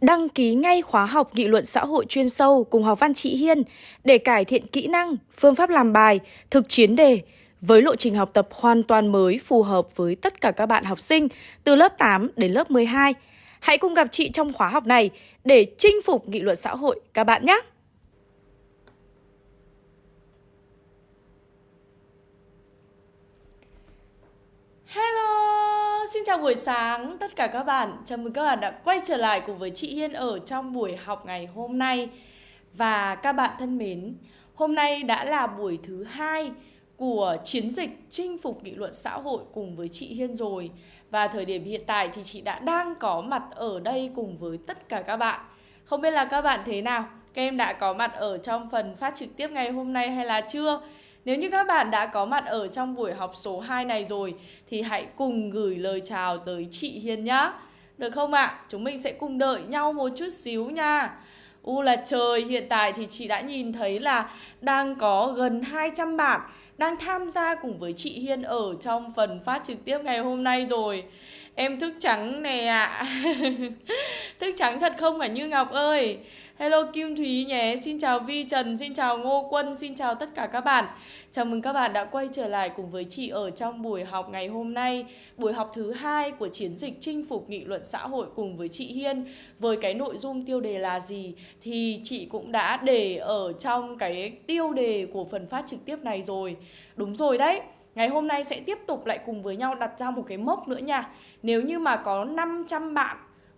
Đăng ký ngay khóa học nghị luận xã hội chuyên sâu cùng học văn chị Hiên để cải thiện kỹ năng, phương pháp làm bài, thực chiến đề với lộ trình học tập hoàn toàn mới phù hợp với tất cả các bạn học sinh từ lớp 8 đến lớp 12. Hãy cùng gặp chị trong khóa học này để chinh phục nghị luận xã hội các bạn nhé! Hello, Vâng, xin chào buổi sáng tất cả các bạn Chào mừng các bạn đã quay trở lại cùng với chị Hiên ở trong buổi học ngày hôm nay Và các bạn thân mến, hôm nay đã là buổi thứ hai của chiến dịch chinh phục nghị luận xã hội cùng với chị Hiên rồi Và thời điểm hiện tại thì chị đã đang có mặt ở đây cùng với tất cả các bạn Không biết là các bạn thế nào? Các em đã có mặt ở trong phần phát trực tiếp ngày hôm nay hay là chưa? Nếu như các bạn đã có mặt ở trong buổi học số 2 này rồi thì hãy cùng gửi lời chào tới chị Hiền nhá. Được không ạ? À? Chúng mình sẽ cùng đợi nhau một chút xíu nha. U là trời, hiện tại thì chị đã nhìn thấy là đang có gần 200 bạn đang tham gia cùng với chị Hiên ở trong phần phát trực tiếp ngày hôm nay rồi. Em thức trắng nè ạ. À. thức trắng thật không phải Như Ngọc ơi. Hello Kim Thúy nhé, xin chào Vi Trần, xin chào Ngô Quân, xin chào tất cả các bạn Chào mừng các bạn đã quay trở lại cùng với chị ở trong buổi học ngày hôm nay Buổi học thứ hai của chiến dịch chinh phục nghị luận xã hội cùng với chị Hiên Với cái nội dung tiêu đề là gì thì chị cũng đã để ở trong cái tiêu đề của phần phát trực tiếp này rồi Đúng rồi đấy Ngày hôm nay sẽ tiếp tục lại cùng với nhau đặt ra một cái mốc nữa nha. Nếu như mà có 500 bạn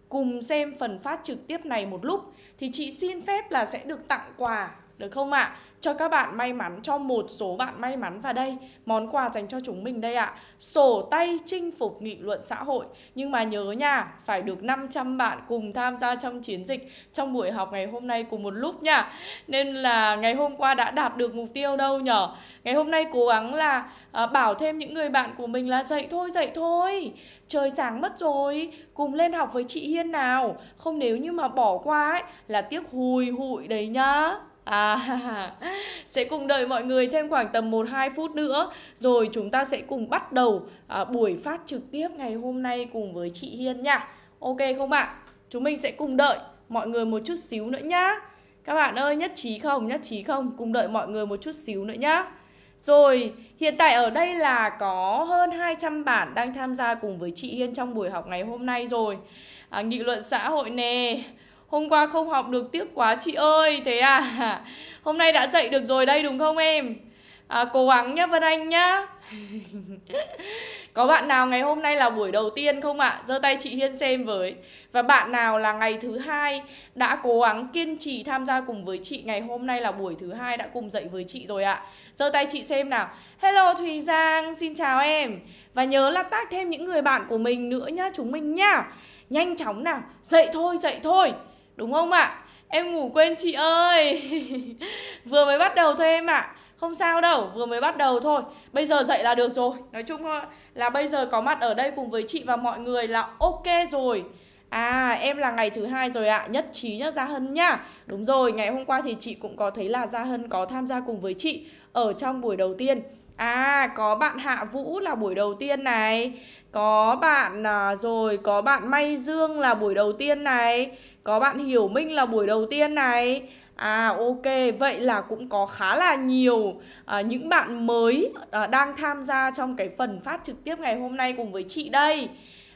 cùng xem phần phát trực tiếp này một lúc, thì chị xin phép là sẽ được tặng quà được không ạ? À? Cho các bạn may mắn, cho một số bạn may mắn vào đây Món quà dành cho chúng mình đây ạ à. Sổ tay chinh phục nghị luận xã hội Nhưng mà nhớ nha, phải được 500 bạn cùng tham gia trong chiến dịch Trong buổi học ngày hôm nay cùng một lúc nha Nên là ngày hôm qua đã đạt được mục tiêu đâu nhở Ngày hôm nay cố gắng là à, bảo thêm những người bạn của mình là dậy thôi, dậy thôi Trời sáng mất rồi, cùng lên học với chị Hiên nào Không nếu như mà bỏ qua ấy là tiếc hùi hụi đấy nhá À, sẽ cùng đợi mọi người thêm khoảng tầm 1-2 phút nữa Rồi chúng ta sẽ cùng bắt đầu à, buổi phát trực tiếp ngày hôm nay cùng với chị Hiên nha Ok không ạ? À? Chúng mình sẽ cùng đợi mọi người một chút xíu nữa nhá Các bạn ơi nhất trí không? Nhất trí không? Cùng đợi mọi người một chút xíu nữa nhá rồi, hiện tại ở đây là có hơn 200 bạn đang tham gia cùng với chị Hiên trong buổi học ngày hôm nay rồi à, Nghị luận xã hội nè Hôm qua không học được tiếc quá chị ơi Thế à? Hôm nay đã dậy được rồi đây đúng không em? À, Cố gắng nhá Vân Anh nhá. Có bạn nào ngày hôm nay là buổi đầu tiên không ạ? À? giơ tay chị Hiên xem với. Và bạn nào là ngày thứ hai Đã cố gắng kiên trì tham gia cùng với chị Ngày hôm nay là buổi thứ hai đã cùng dậy với chị rồi ạ? À? giơ tay chị xem nào. Hello Thùy Giang, xin chào em. Và nhớ là tag thêm những người bạn của mình nữa nhá Chúng mình nhá. Nhanh chóng nào, dậy thôi, dậy thôi. Đúng không ạ? À? Em ngủ quên chị ơi Vừa mới bắt đầu thôi em ạ à. Không sao đâu, vừa mới bắt đầu thôi Bây giờ dậy là được rồi Nói chung là bây giờ có mặt ở đây cùng với chị và mọi người là ok rồi À em là ngày thứ hai rồi ạ à. Nhất trí nhá Gia Hân nhá Đúng rồi ngày hôm qua thì chị cũng có thấy là Gia Hân có tham gia cùng với chị Ở trong buổi đầu tiên À có bạn Hạ Vũ là buổi đầu tiên này Có bạn à, rồi có bạn May Dương là buổi đầu tiên này có bạn Hiểu Minh là buổi đầu tiên này. À ok, vậy là cũng có khá là nhiều à, những bạn mới à, đang tham gia trong cái phần phát trực tiếp ngày hôm nay cùng với chị đây.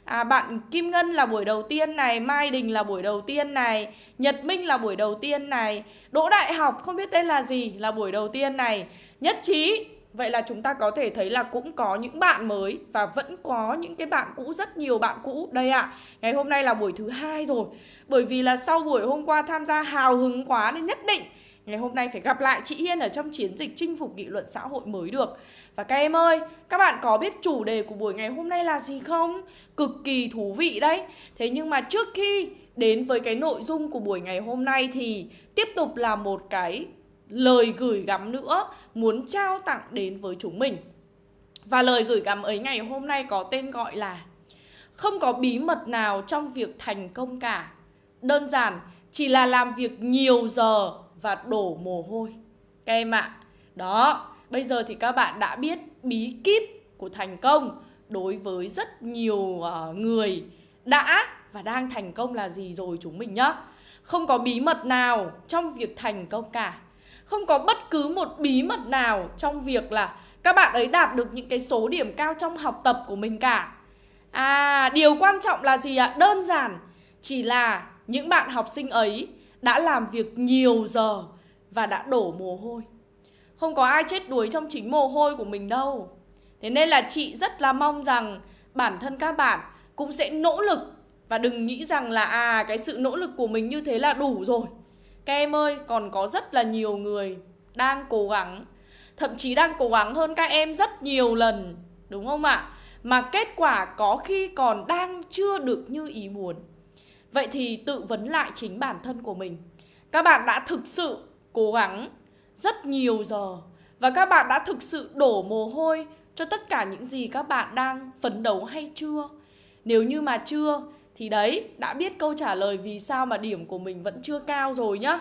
À, bạn Kim Ngân là buổi đầu tiên này, Mai Đình là buổi đầu tiên này, Nhật Minh là buổi đầu tiên này, Đỗ Đại Học không biết tên là gì là buổi đầu tiên này, Nhất Trí. Vậy là chúng ta có thể thấy là cũng có những bạn mới và vẫn có những cái bạn cũ, rất nhiều bạn cũ. Đây ạ, à, ngày hôm nay là buổi thứ hai rồi. Bởi vì là sau buổi hôm qua tham gia hào hứng quá nên nhất định ngày hôm nay phải gặp lại chị Hiên ở trong chiến dịch chinh phục nghị luận xã hội mới được. Và các em ơi, các bạn có biết chủ đề của buổi ngày hôm nay là gì không? Cực kỳ thú vị đấy. Thế nhưng mà trước khi đến với cái nội dung của buổi ngày hôm nay thì tiếp tục là một cái lời gửi gắm nữa muốn trao tặng đến với chúng mình. Và lời gửi gắm ấy ngày hôm nay có tên gọi là Không có bí mật nào trong việc thành công cả Đơn giản chỉ là làm việc nhiều giờ và đổ mồ hôi Các em ạ, à, đó, bây giờ thì các bạn đã biết bí kíp của thành công Đối với rất nhiều ờ, người đã và đang thành công là gì rồi chúng mình nhá. Không có bí mật nào trong việc thành công cả. Không có bất cứ một bí mật nào trong việc là các bạn ấy đạt được những cái số điểm cao trong học tập của mình cả. À, điều quan trọng là gì ạ? Đơn giản chỉ là những bạn học sinh ấy đã làm việc nhiều giờ và đã đổ mồ hôi. Không có ai chết đuối trong chính mồ hôi của mình đâu. Thế nên là chị rất là mong rằng bản thân các bạn cũng sẽ nỗ lực và đừng nghĩ rằng là à cái sự nỗ lực của mình như thế là đủ rồi. Các em ơi, còn có rất là nhiều người đang cố gắng, thậm chí đang cố gắng hơn các em rất nhiều lần, đúng không ạ? Mà kết quả có khi còn đang chưa được như ý muốn. Vậy thì tự vấn lại chính bản thân của mình. Các bạn đã thực sự cố gắng rất nhiều giờ và các bạn đã thực sự đổ mồ hôi cho tất cả những gì các bạn đang phấn đấu hay chưa? Nếu như mà chưa thì đấy, đã biết câu trả lời vì sao mà điểm của mình vẫn chưa cao rồi nhá.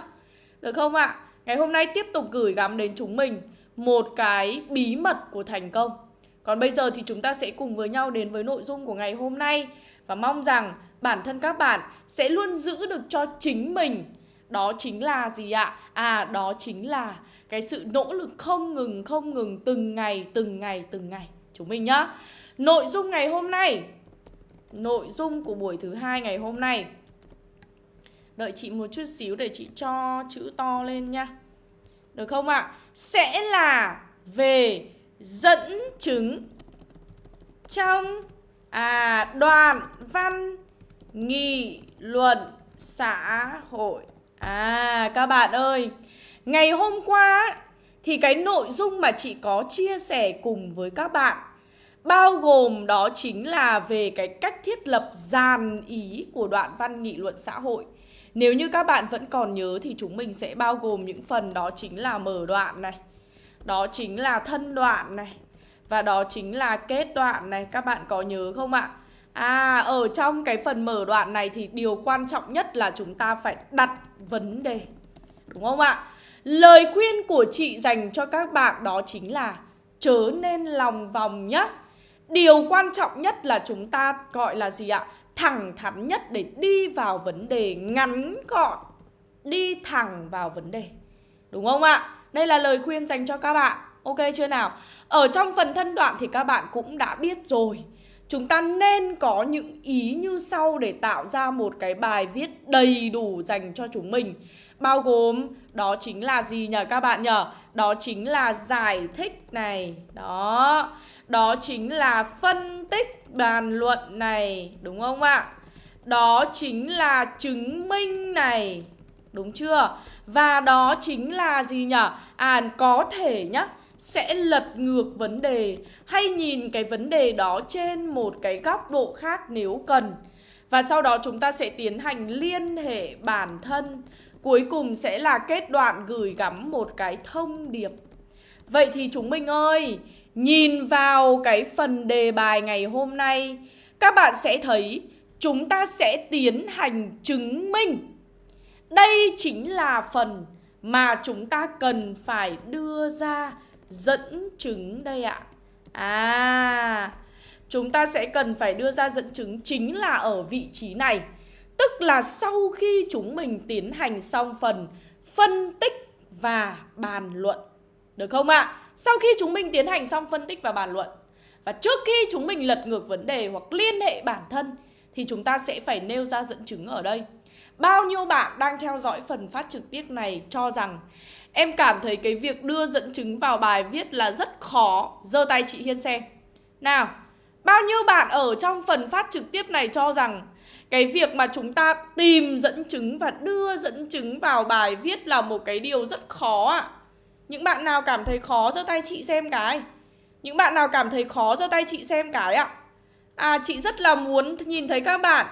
Được không ạ? Ngày hôm nay tiếp tục gửi gắm đến chúng mình một cái bí mật của thành công. Còn bây giờ thì chúng ta sẽ cùng với nhau đến với nội dung của ngày hôm nay và mong rằng bản thân các bạn sẽ luôn giữ được cho chính mình. Đó chính là gì ạ? À, đó chính là cái sự nỗ lực không ngừng không ngừng từng ngày từng ngày từng ngày chúng mình nhá nội dung ngày hôm nay nội dung của buổi thứ hai ngày hôm nay. Đợi chị một chút xíu để chị cho chữ to lên nha. Được không ạ? À? sẽ là về dẫn chứng trong à đoạn văn nghị luận xã hội. À các bạn ơi, Ngày hôm qua thì cái nội dung mà chị có chia sẻ cùng với các bạn bao gồm đó chính là về cái cách thiết lập dàn ý của đoạn văn nghị luận xã hội. Nếu như các bạn vẫn còn nhớ thì chúng mình sẽ bao gồm những phần đó chính là mở đoạn này, đó chính là thân đoạn này và đó chính là kết đoạn này. Các bạn có nhớ không ạ? À, ở trong cái phần mở đoạn này thì điều quan trọng nhất là chúng ta phải đặt vấn đề. Đúng không ạ? Lời khuyên của chị dành cho các bạn đó chính là chớ nên lòng vòng nhé. Điều quan trọng nhất là chúng ta gọi là gì ạ? Thẳng thắn nhất để đi vào vấn đề, ngắn gọn. Đi thẳng vào vấn đề. Đúng không ạ? Đây là lời khuyên dành cho các bạn. Ok chưa nào? Ở trong phần thân đoạn thì các bạn cũng đã biết rồi. Chúng ta nên có những ý như sau để tạo ra một cái bài viết đầy đủ dành cho chúng mình bao gồm, đó chính là gì nhỉ các bạn nhỉ? Đó chính là giải thích này. Đó. Đó chính là phân tích bàn luận này, đúng không ạ? Đó chính là chứng minh này. Đúng chưa? Và đó chính là gì nhỉ? À có thể nhá sẽ lật ngược vấn đề hay nhìn cái vấn đề đó trên một cái góc độ khác nếu cần. Và sau đó chúng ta sẽ tiến hành liên hệ bản thân Cuối cùng sẽ là kết đoạn gửi gắm một cái thông điệp Vậy thì chúng mình ơi Nhìn vào cái phần đề bài ngày hôm nay, Các bạn sẽ thấy chúng ta sẽ tiến hành chứng minh Đây chính là phần mà chúng ta cần phải đưa ra dẫn chứng đây ạ À Chúng ta sẽ cần phải đưa ra dẫn chứng chính là ở vị trí này Tức là sau khi chúng mình tiến hành xong phần phân tích và bàn luận. Được không ạ? À? Sau khi chúng mình tiến hành xong phân tích và bàn luận và trước khi chúng mình lật ngược vấn đề hoặc liên hệ bản thân thì chúng ta sẽ phải nêu ra dẫn chứng ở đây. Bao nhiêu bạn đang theo dõi phần phát trực tiếp này cho rằng em cảm thấy cái việc đưa dẫn chứng vào bài viết là rất khó. Giơ tay chị Hiên xem. Nào, bao nhiêu bạn ở trong phần phát trực tiếp này cho rằng cái việc mà chúng ta tìm dẫn chứng và đưa dẫn chứng vào bài viết là một cái điều rất khó ạ. À. Những bạn nào cảm thấy khó giơ tay chị xem cái. Những bạn nào cảm thấy khó giơ tay chị xem cái ạ. À. chị rất là muốn nhìn thấy các bạn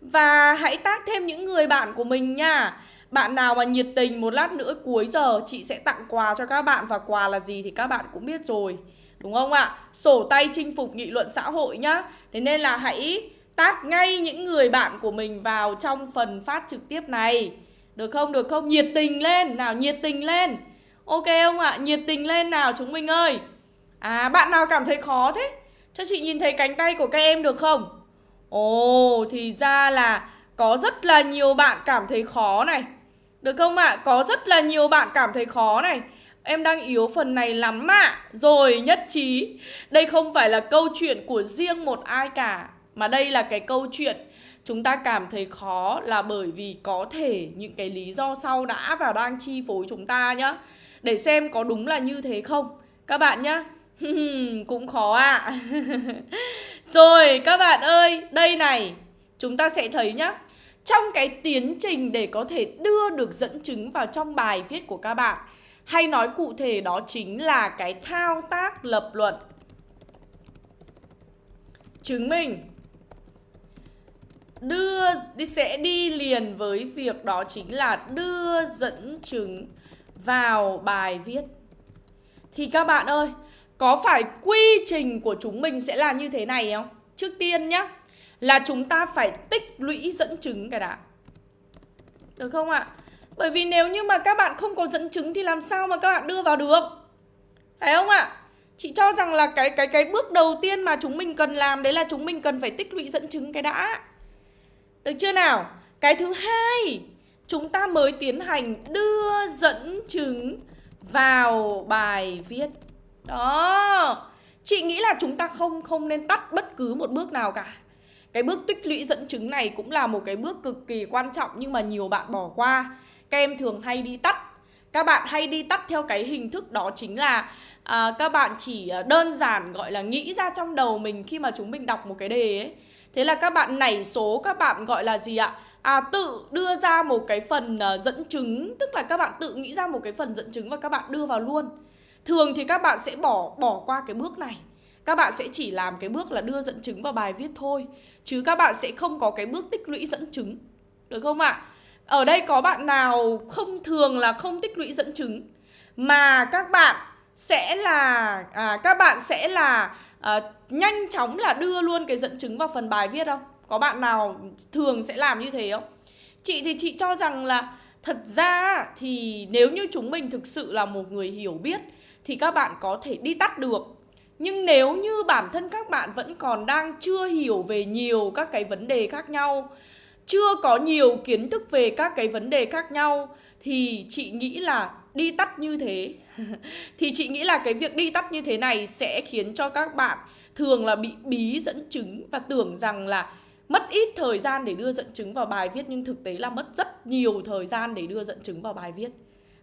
và hãy tác thêm những người bạn của mình nha. Bạn nào mà nhiệt tình một lát nữa cuối giờ, chị sẽ tặng quà cho các bạn và quà là gì thì các bạn cũng biết rồi. Đúng không ạ? Sổ tay chinh phục nghị luận xã hội nhá. Thế nên là hãy tác ngay những người bạn của mình vào trong phần phát trực tiếp này Được không? Được không? Nhiệt tình lên Nào, nhiệt tình lên Ok không ạ? Nhiệt tình lên nào chúng mình ơi À bạn nào cảm thấy khó thế? Cho chị nhìn thấy cánh tay của các em được không? Ồ, thì ra là có rất là nhiều bạn cảm thấy khó này Được không ạ? À? Có rất là nhiều bạn cảm thấy khó này Em đang yếu phần này lắm ạ à. Rồi, nhất trí Đây không phải là câu chuyện của riêng một ai cả Mà đây là cái câu chuyện Chúng ta cảm thấy khó là bởi vì có thể những cái lý do sau đã và đang chi phối chúng ta nhá để xem có đúng là như thế không. Các bạn nhá. Cũng khó ạ. À. Rồi các bạn ơi, đây này. Chúng ta sẽ thấy nhá. Trong cái tiến trình để có thể đưa được dẫn chứng vào trong bài viết của các bạn Hay nói cụ thể đó chính là cái thao tác lập luận. Chứng minh. Đưa đi sẽ đi liền với việc đó chính là đưa dẫn chứng vào bài viết Thì các bạn ơi, có phải quy trình của chúng mình sẽ là như thế này không? Trước tiên nhá, Là chúng ta phải tích lũy dẫn chứng cái đã Được không ạ? Bởi vì nếu như mà các bạn không có dẫn chứng Thì làm sao mà các bạn đưa vào được Phải không ạ? Chị cho rằng là cái cái cái bước đầu tiên mà chúng mình cần làm, Đấy là chúng mình cần phải tích lũy dẫn chứng cái đã Được chưa nào? Cái thứ hai Chúng ta mới tiến hành đưa dẫn chứng vào bài viết. Đó. Chị nghĩ là chúng ta không không nên tắt bất cứ một bước nào cả. Cái bước tích lũy dẫn chứng này cũng là một cái bước cực kỳ quan trọng Nhưng mà nhiều bạn bỏ qua. Các em thường hay đi tắt. Các bạn hay đi tắt theo cái hình thức đó chính là à, Các bạn chỉ à, đơn giản gọi là nghĩ ra trong đầu mình khi mà chúng mình đọc một cái đề ấy. Thế là các bạn nảy số các bạn gọi là gì ạ? À tự đưa ra một cái phần uh, dẫn chứng Tức là các bạn tự nghĩ ra một cái phần dẫn chứng và các bạn đưa vào luôn Thường thì các bạn sẽ bỏ bỏ qua cái bước này Các bạn sẽ chỉ làm cái bước là đưa dẫn chứng vào bài viết thôi Chứ các bạn sẽ không có cái bước tích lũy dẫn chứng Được không ạ? Ở đây có bạn nào không thường là không tích lũy dẫn chứng Mà các bạn sẽ là à, Các bạn sẽ là à, nhanh chóng là đưa luôn cái dẫn chứng vào phần bài viết không? Có bạn nào thường sẽ làm như thế không? Chị thì chị cho rằng là Thật ra thì nếu như chúng mình thực sự là một người hiểu biết thì các bạn có thể đi tắt được nhưng nếu như bản thân các bạn vẫn còn đang chưa hiểu về nhiều các cái vấn đề khác nhau, chưa có nhiều kiến thức về các cái vấn đề khác nhau, thì chị nghĩ là đi tắt như thế thì chị nghĩ là cái việc đi tắt như thế này sẽ khiến cho các bạn thường là bị bí dẫn chứng và tưởng rằng là mất ít thời gian để đưa dẫn chứng vào bài viết, nhưng thực tế là mất rất nhiều thời gian để đưa dẫn chứng vào bài viết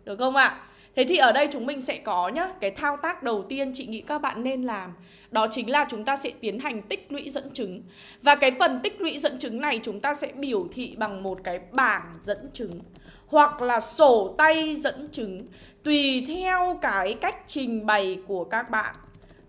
được không ạ? À? Thế thì ở đây chúng mình sẽ có nhá, Cái thao tác đầu tiên chị nghĩ các bạn nên làm, Đó chính là chúng ta sẽ tiến hành tích lũy dẫn chứng Và cái phần tích lũy dẫn chứng này chúng ta sẽ biểu thị bằng một cái bảng dẫn chứng, Hoặc là sổ tay dẫn chứng, Tùy theo cái cách trình bày của các bạn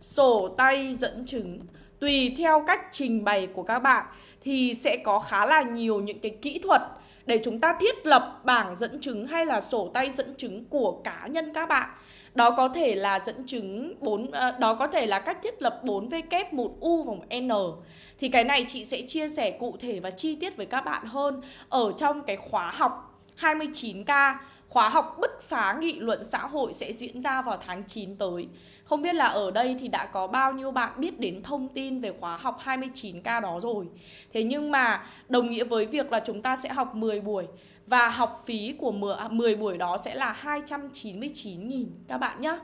Sổ tay dẫn chứng Tùy theo cách trình bày của các bạn Thì sẽ có khá là nhiều những cái kỹ thuật để chúng ta thiết lập bảng dẫn chứng hay là sổ tay dẫn chứng của cá nhân các bạn. Đó có thể là dẫn chứng 4 ờ, đó có thể là cách thiết lập 4W, 1U và 1N. Thì cái này chị sẽ chia sẻ cụ thể và chi tiết với các bạn hơn ở trong cái khóa học 29K Khóa học bứt phá nghị luận xã hội sẽ diễn ra vào tháng 9 tới. Không biết là ở đây thì đã có bao nhiêu bạn biết đến thông tin về khóa học 29K đó rồi. Thế nhưng mà đồng nghĩa với việc là chúng ta sẽ học 10 buổi Và học phí của 10 à, buổi đó sẽ là 299.000 các bạn nhé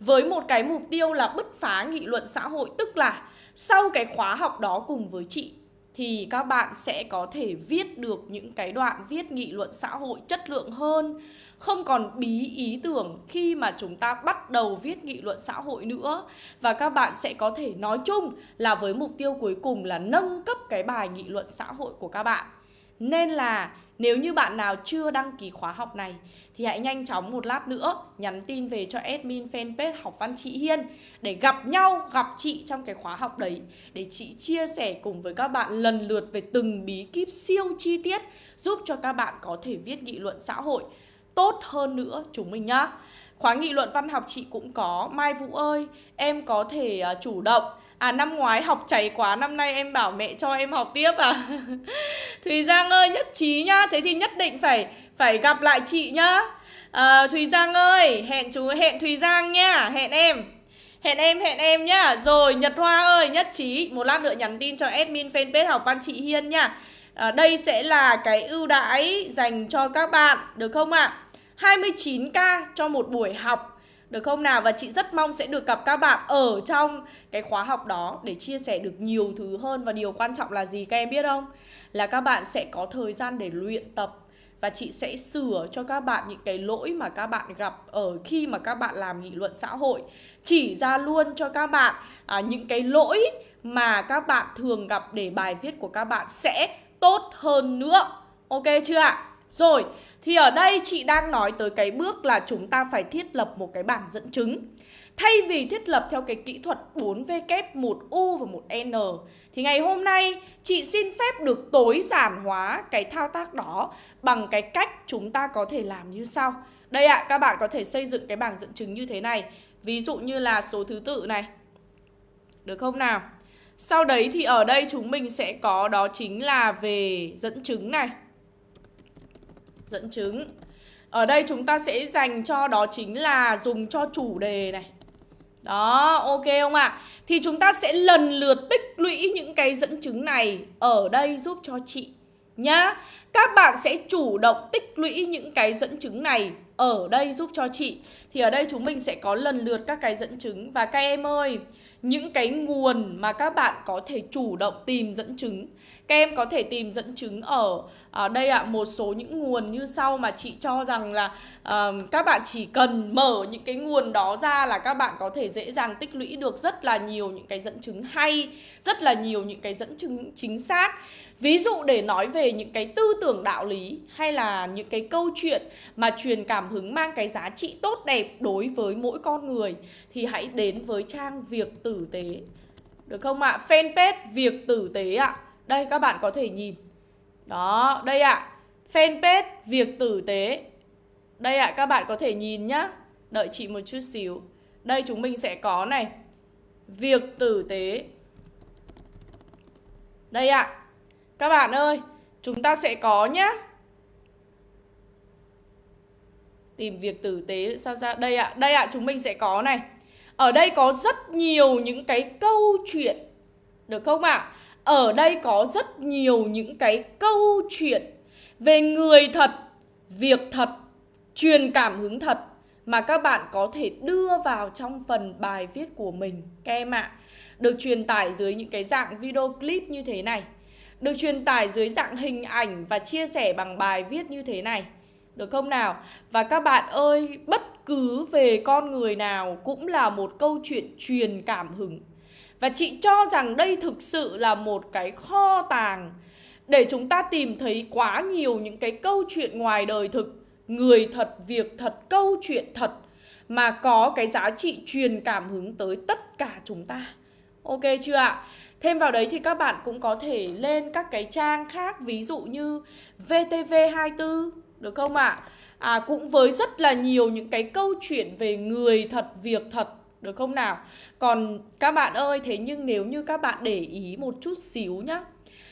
Với một cái mục tiêu là bứt phá nghị luận xã hội, Tức là sau cái khóa học đó cùng với chị thì các bạn sẽ có thể viết được những cái đoạn viết nghị luận xã hội chất lượng hơn, không còn bí ý tưởng khi mà chúng ta bắt đầu viết nghị luận xã hội nữa. Và các bạn sẽ có thể nói chung là với mục tiêu cuối cùng là nâng cấp cái bài nghị luận xã hội của các bạn. Nên là nếu như bạn nào chưa đăng ký khóa học này thì hãy nhanh chóng một lát nữa nhắn tin về cho admin fanpage học văn chị Hiên để gặp nhau, gặp chị trong cái khóa học đấy để chị chia sẻ cùng với các bạn lần lượt về từng bí kíp siêu chi tiết giúp cho các bạn có thể viết nghị luận xã hội tốt hơn nữa chúng mình nhá. Khóa nghị luận văn học chị cũng có Mai Vũ ơi, em có thể à, chủ động À năm ngoái học chảy quá Năm nay em bảo mẹ cho em học tiếp à? Thùy Giang ơi nhất trí nhá. Thế thì nhất định phải phải gặp lại chị nhá. À, Thùy Giang ơi Hẹn chú hẹn Thùy Giang nhá. Hẹn em Hẹn em, hẹn em nhá. Rồi Nhật Hoa ơi, nhất trí. Một lát nữa nhắn tin cho admin fanpage học văn chị Hiên nha à, ờ, Đây sẽ là cái ưu đãi dành cho các bạn Được không ạ? À? 29k cho một buổi học được không nào? Và chị rất mong sẽ được gặp các bạn ở trong cái khóa học đó để chia sẻ được nhiều thứ hơn. Và điều quan trọng là gì các em biết không? Là các bạn sẽ có thời gian để luyện tập. Và chị sẽ sửa cho các bạn những cái lỗi mà các bạn gặp ở khi mà các bạn làm nghị luận xã hội. Chỉ ra luôn cho các bạn à, những cái lỗi mà các bạn thường gặp để bài viết của các bạn sẽ tốt hơn nữa. Ok chưa ạ? Rồi thì ở đây chị đang nói tới cái bước là chúng ta phải thiết lập một cái bảng dẫn chứng. Thay vì thiết lập theo cái kỹ thuật 4W, 1U và 1N Thì ngày hôm nay chị xin phép được tối giản hóa cái thao tác đó Bằng cái cách chúng ta có thể làm như sau. Đây ạ, à, các bạn có thể xây dựng cái bảng dẫn chứng như thế này. Ví dụ như là số thứ tự này. Được không nào? Sau đấy thì ở đây chúng mình sẽ có đó chính là về dẫn chứng này. Dẫn chứng Ở đây chúng ta sẽ dành cho đó chính là dùng cho chủ đề này đó, ok không ạ? À? Thì chúng ta sẽ lần lượt tích lũy những cái dẫn chứng này ở đây giúp cho chị nhá. Các bạn sẽ chủ động tích lũy những cái dẫn chứng này ở đây giúp cho chị. Thì ở đây chúng mình sẽ có lần lượt các cái dẫn chứng và các em ơi, những cái nguồn mà các bạn có thể chủ động tìm dẫn chứng. Các em có thể tìm dẫn chứng ở ở đây ạ à, một số những nguồn như sau mà chị cho rằng là uh, các bạn chỉ cần mở những cái nguồn đó ra là các bạn có thể dễ dàng tích lũy được rất là nhiều những cái dẫn chứng hay rất là nhiều những cái dẫn chứng chính xác ví dụ để nói về những cái tư tưởng đạo lý hay là những cái câu chuyện mà truyền cảm hứng mang cái giá trị tốt đẹp đối với mỗi con người thì hãy đến với trang việc tử tế được không ạ à? fanpage việc tử tế ạ à. Đây các bạn có thể nhìn Đó, đây ạ à. Fanpage Việc Tử Tế Đây ạ, à, các bạn có thể nhìn nhá Đợi chị một chút xíu Đây chúng mình sẽ có này Việc Tử Tế Đây ạ à. Các bạn ơi Chúng ta sẽ có nhá Tìm việc tử tế sao ra Đây ạ, à. đây ạ, à, chúng mình sẽ có này Ở đây có rất nhiều những cái câu chuyện Được không ạ? À? Ở đây có rất nhiều những cái câu chuyện về người thật, việc thật, truyền cảm hứng thật mà các bạn có thể đưa vào trong phần bài viết của mình các em ạ. Được truyền tải dưới những cái dạng video clip như thế này. Được truyền tải dưới dạng hình ảnh và chia sẻ bằng bài viết như thế này. Được không nào? Và các bạn ơi, bất cứ về con người nào cũng là một câu chuyện truyền cảm hứng và chị cho rằng đây thực sự là một cái kho tàng để chúng ta tìm thấy quá nhiều những cái câu chuyện ngoài đời thực, người thật, việc thật, câu chuyện thật mà có cái giá trị truyền cảm hứng tới tất cả chúng ta. Ok chưa ạ? Thêm vào đấy thì các bạn cũng có thể lên các cái trang khác ví dụ như VTV24 được không ạ? À? à cũng với rất là nhiều những cái câu chuyện về người thật, việc thật được không nào? Còn các bạn ơi, thế nhưng nếu như các bạn để ý một chút xíu nhá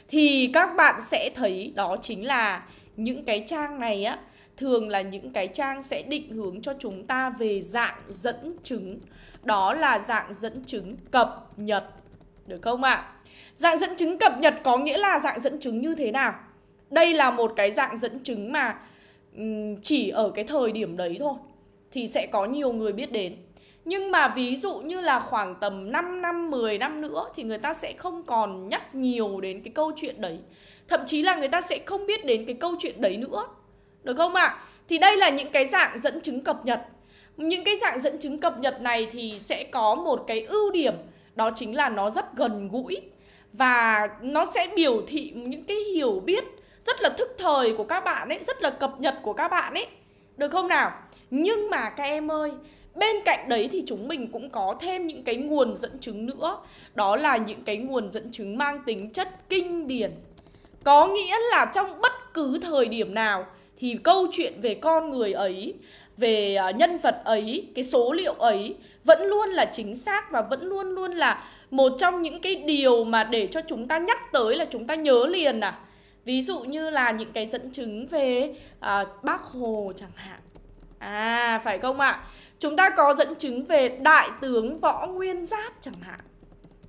Thì các bạn sẽ thấy đó chính là những cái trang này á Thường là những cái trang sẽ định hướng cho chúng ta về dạng dẫn chứng Đó là dạng dẫn chứng cập nhật được không ạ? À? Dạng dẫn chứng cập nhật có nghĩa là dạng dẫn chứng như thế nào? Đây là một cái dạng dẫn chứng mà chỉ ở cái thời điểm đấy thôi Thì sẽ có nhiều người biết đến nhưng mà ví dụ như là khoảng tầm 5 năm, 10 năm nữa thì người ta sẽ không còn nhắc nhiều đến cái câu chuyện đấy. Thậm chí là người ta sẽ không biết đến cái câu chuyện đấy nữa. Được không ạ? À? Thì đây là những cái dạng dẫn chứng cập nhật. Những cái dạng dẫn chứng cập nhật này thì sẽ có một cái ưu điểm đó chính là nó rất gần gũi và nó sẽ biểu thị những cái hiểu biết rất là thức thời của các bạn ấy, rất là cập nhật của các bạn ấy. Được không nào? Nhưng mà các em ơi, Bên cạnh đấy thì chúng mình cũng có thêm những cái nguồn dẫn chứng nữa Đó là những cái nguồn dẫn chứng mang tính chất kinh điển Có nghĩa là trong bất cứ thời điểm nào Thì câu chuyện về con người ấy về ờ, nhân vật ấy, cái số liệu ấy Vẫn luôn là chính xác và vẫn luôn luôn là Một trong những cái điều mà để cho chúng ta nhắc tới là chúng ta nhớ liền à Ví dụ như là những cái dẫn chứng về à, bác Hồ chẳng hạn À phải không ạ? Chúng ta có dẫn chứng về Đại tướng Võ Nguyên Giáp chẳng hạn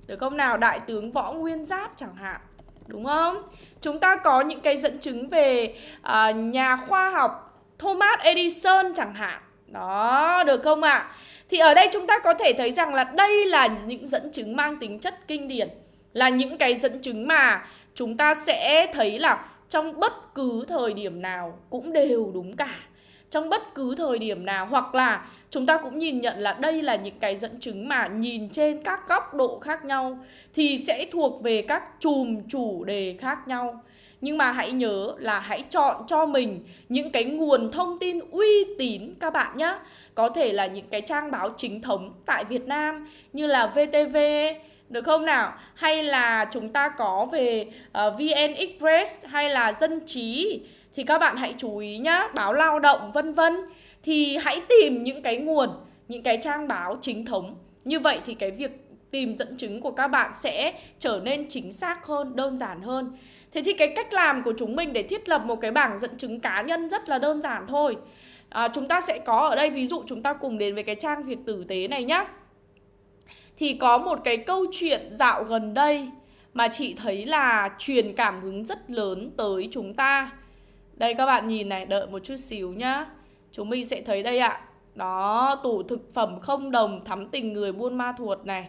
Được không nào? Đại tướng Võ Nguyên Giáp chẳng hạn Đúng không? Chúng ta có những cái dẫn chứng về uh, nhà khoa học Thomas Edison chẳng hạn Đó, được không ạ? À? Thì ở đây chúng ta có thể thấy rằng là đây là những dẫn chứng mang tính chất kinh điển Là những cái dẫn chứng mà chúng ta sẽ thấy là trong bất cứ thời điểm nào cũng đều đúng cả trong bất cứ thời điểm nào hoặc là chúng ta cũng nhìn nhận là đây là những cái dẫn chứng mà nhìn trên các góc độ khác nhau thì sẽ thuộc về các chùm chủ đề khác nhau nhưng mà hãy nhớ là hãy chọn cho mình những cái nguồn thông tin uy tín các bạn nhé có thể là những cái trang báo chính thống tại Việt Nam như là VTV được không nào? Hay là chúng ta có về ờ, uh, VN Express hay là Dân Trí thì các bạn hãy chú ý nhá, báo lao động vân vân thì hãy tìm những cái nguồn, những cái trang báo chính thống. Như vậy thì cái việc tìm dẫn chứng của các bạn sẽ trở nên chính xác hơn, đơn giản hơn. Thế thì cái cách làm của chúng mình để thiết lập một cái bảng dẫn chứng cá nhân rất là đơn giản thôi. À, chúng ta sẽ có ở đây ví dụ chúng ta cùng đến với cái trang việc tử tế này nhá. Thì có một cái câu chuyện dạo gần đây mà chị thấy là truyền cảm hứng rất lớn tới chúng ta. Đây các bạn nhìn này, đợi một chút xíu nhá Chúng mình sẽ thấy đây ạ Đó, tủ thực phẩm không đồng thắm tình người buôn ma thuột này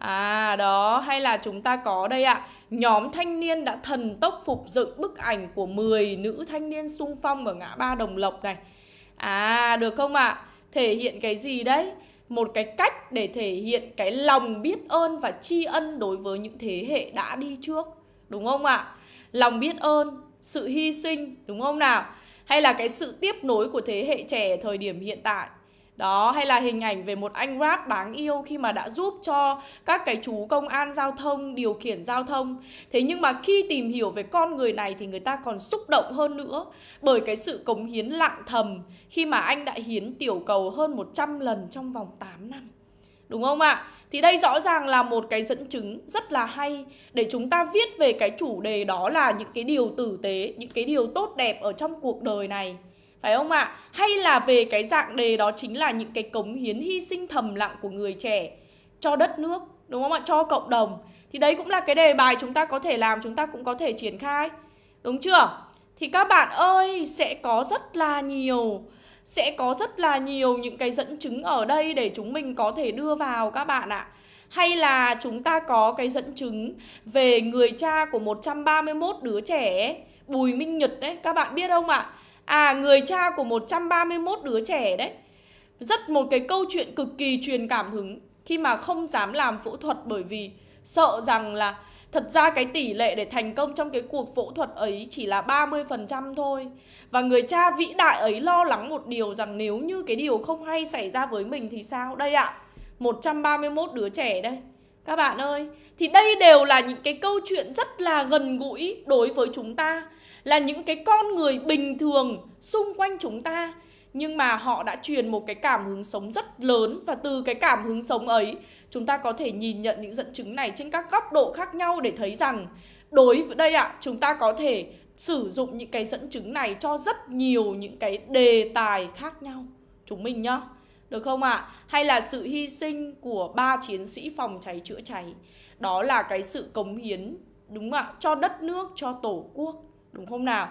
À đó, hay là chúng ta có đây ạ Nhóm thanh niên đã thần tốc phục dựng bức ảnh của 10 nữ thanh niên sung phong ở ngã ba Đồng Lộc này À, được không ạ? Thể hiện cái gì đấy? Một cái cách để thể hiện cái lòng biết ơn và tri ân đối với những thế hệ đã đi trước Đúng không ạ? Lòng biết ơn sự hy sinh đúng không nào hay là cái sự tiếp nối của thế hệ trẻ thời điểm hiện tại đó hay là hình ảnh về một anh rap đáng yêu khi mà đã giúp cho các cái chú công an giao thông điều khiển giao thông. Thế nhưng mà khi tìm hiểu về con người này thì người ta còn xúc động hơn nữa. Bởi cái sự cống hiến lặng thầm khi mà anh đã hiến tiểu cầu hơn 100 lần trong vòng 8 năm. Đúng không ạ? Thì đây rõ ràng là một cái dẫn chứng rất là hay để chúng ta viết về cái chủ đề đó là những cái điều tử tế, những cái điều tốt đẹp ở trong cuộc đời này. Phải không ạ? À? Hay là về cái dạng đề đó chính là những cái cống hiến hy sinh thầm lặng của người trẻ cho đất nước, đúng không ạ? Cho cộng đồng. Thì đấy cũng là cái đề bài chúng ta có thể làm, chúng ta cũng có thể triển khai. Đúng chưa? Thì các bạn ơi, sẽ có rất là nhiều sẽ có rất là nhiều những cái dẫn chứng ở đây để chúng mình có thể đưa vào các bạn ạ. Hay là chúng ta có cái dẫn chứng về người cha của 131 đứa trẻ Bùi Minh Nhật đấy, các bạn biết không ạ? À, người cha của 131 đứa trẻ đấy Rất một cái câu chuyện cực kỳ truyền cảm hứng Khi mà không dám làm phẫu thuật bởi vì sợ rằng là Thật ra cái tỷ lệ để thành công trong cái cuộc phẫu thuật ấy chỉ là 30% thôi. Và người cha vĩ đại ấy lo lắng một điều rằng nếu như cái điều không hay xảy ra với mình thì sao? Đây ạ, à, 131 đứa trẻ đây. Các bạn ơi, thì đây đều là những cái câu chuyện rất là gần gũi đối với chúng ta. Là những cái con người bình thường xung quanh chúng ta nhưng mà họ đã truyền một cái cảm hứng sống rất lớn và từ cái cảm hứng sống ấy chúng ta có thể nhìn nhận những dẫn chứng này trên các góc độ khác nhau để thấy rằng đối với đây ạ à, chúng ta có thể sử dụng những cái dẫn chứng này cho rất nhiều những cái đề tài khác nhau chúng mình nhá được không ạ? À? Hay là sự hy sinh của ba chiến sĩ phòng cháy chữa cháy Đó là cái sự cống hiến đúng không ạ? Cho đất nước, cho tổ quốc Đúng không nào?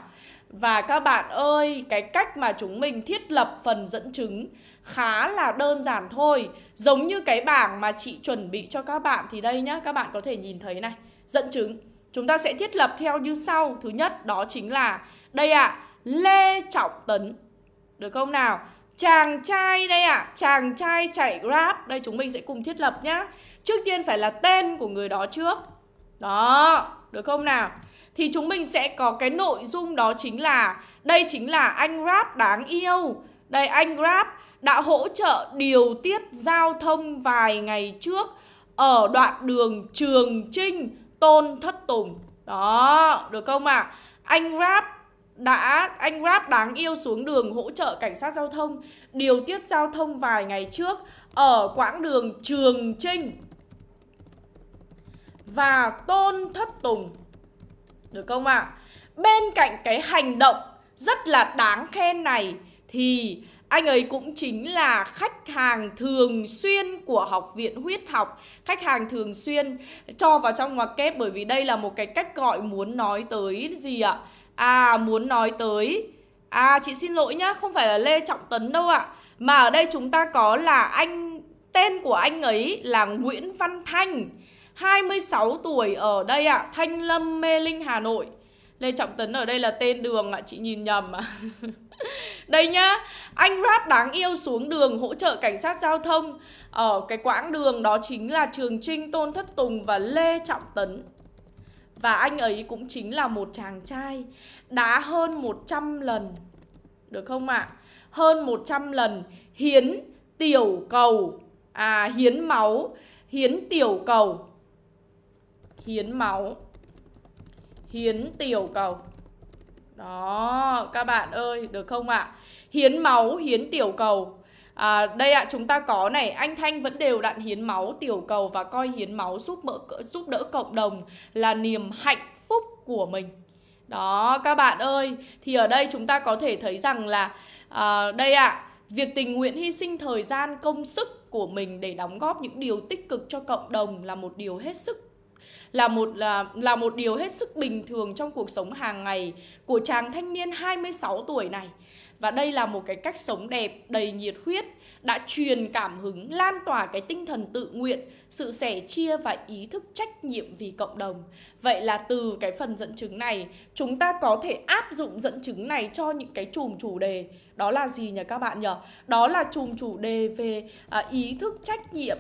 Và các bạn ơi, cái cách mà chúng mình thiết lập phần dẫn chứng khá là đơn giản thôi. Giống như cái bảng mà chị chuẩn bị cho các bạn thì đây nhá Các bạn có thể nhìn thấy này. Dẫn chứng. Chúng ta sẽ thiết lập theo như sau. Thứ nhất đó chính là Đây ạ, à, Lê Trọng Tấn. Được không nào? Chàng trai đây ạ, à, chàng trai chạy Grab. Đây chúng mình sẽ cùng thiết lập nhá. Trước tiên phải là tên của người đó trước. Đó, được không nào? Thì chúng mình sẽ có cái nội dung đó chính là đây chính là anh Grab đáng yêu. Đây anh Grab đã hỗ trợ điều tiết giao thông vài ngày trước ở đoạn đường Trường Trinh Tôn Thất Tùng. Đó, được không ạ? À? Anh Grab đã anh Grab đáng yêu xuống đường hỗ trợ cảnh sát giao thông điều tiết giao thông vài ngày trước ở quãng đường Trường Trinh và Tôn Thất Tùng. Được không ạ? À? Bên cạnh cái hành động rất là đáng khen này thì anh ấy cũng chính là khách hàng thường xuyên của Học viện Huyết học Khách hàng thường xuyên cho vào trong ngoặc kép Bởi vì đây là một cái cách gọi muốn nói tới gì ạ? À muốn nói tới À chị xin lỗi nhá, không phải là Lê Trọng Tấn đâu ạ Mà ở đây chúng ta có là anh Tên của anh ấy là Nguyễn Văn Thanh 26 tuổi ở đây ạ Thanh Lâm Mê Linh Hà Nội. Lê Trọng Tấn ở đây là tên đường ạ Chị nhìn nhầm ạ. Đây nhá Anh rap đáng yêu xuống đường hỗ trợ cảnh sát giao thông. Ở cái quãng đường đó chính là Trường Trinh, Tôn Thất Tùng và Lê Trọng Tấn. Và anh ấy cũng chính là một chàng trai Đá hơn 100 lần Được không ạ? À? Hơn 100 lần hiến tiểu cầu. À hiến máu Hiến tiểu cầu. Hiến máu Hiến tiểu cầu Đó các bạn ơi được không ạ à? Hiến máu hiến tiểu cầu À, đây ạ, à, chúng ta có này, anh Thanh vẫn đều đặn hiến máu tiểu cầu và coi hiến máu giúp mỡ giúp đỡ cộng đồng là niềm hạnh phúc của mình. Đó, các bạn ơi, thì ở đây chúng ta có thể thấy rằng là à, đây ạ, à, việc tình nguyện hy sinh thời gian công sức của mình để đóng góp những điều tích cực cho cộng đồng là một điều hết sức là một là là một điều hết sức bình thường trong cuộc sống hàng ngày của chàng thanh niên 26 tuổi này. Và đây là một cái cách sống đẹp, đầy nhiệt huyết đã truyền cảm hứng, lan tỏa cái tinh thần tự nguyện, sự sẻ chia và ý thức trách nhiệm vì cộng đồng. Vậy là từ cái phần dẫn chứng này, chúng ta có thể áp dụng dẫn chứng này cho những cái chùm chủ đề. Đó là gì nhỉ các bạn nhỉ? Đó là chùm chủ đề về à, ý thức trách nhiệm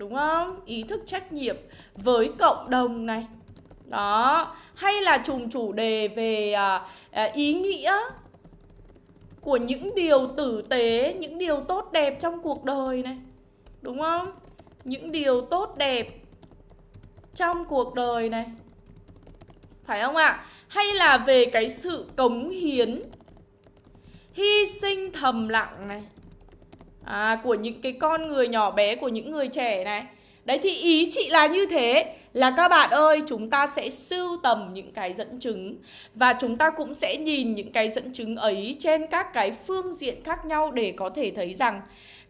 Đúng không? Ý thức trách nhiệm với cộng đồng này Đó Hay là trùng chủ đề về à, à, ý nghĩa Của những điều tử tế Những điều tốt đẹp trong cuộc đời này Đúng không? Những điều tốt đẹp Trong cuộc đời này Phải không ạ? À? Hay là về cái sự cống hiến Hy sinh thầm lặng này à, của những cái con người nhỏ bé của những người trẻ này đấy thì ý chị là như thế là các bạn ơi chúng ta sẽ sưu tầm những cái dẫn chứng và chúng ta cũng sẽ nhìn những cái dẫn chứng ấy trên các cái phương diện khác nhau để có thể thấy rằng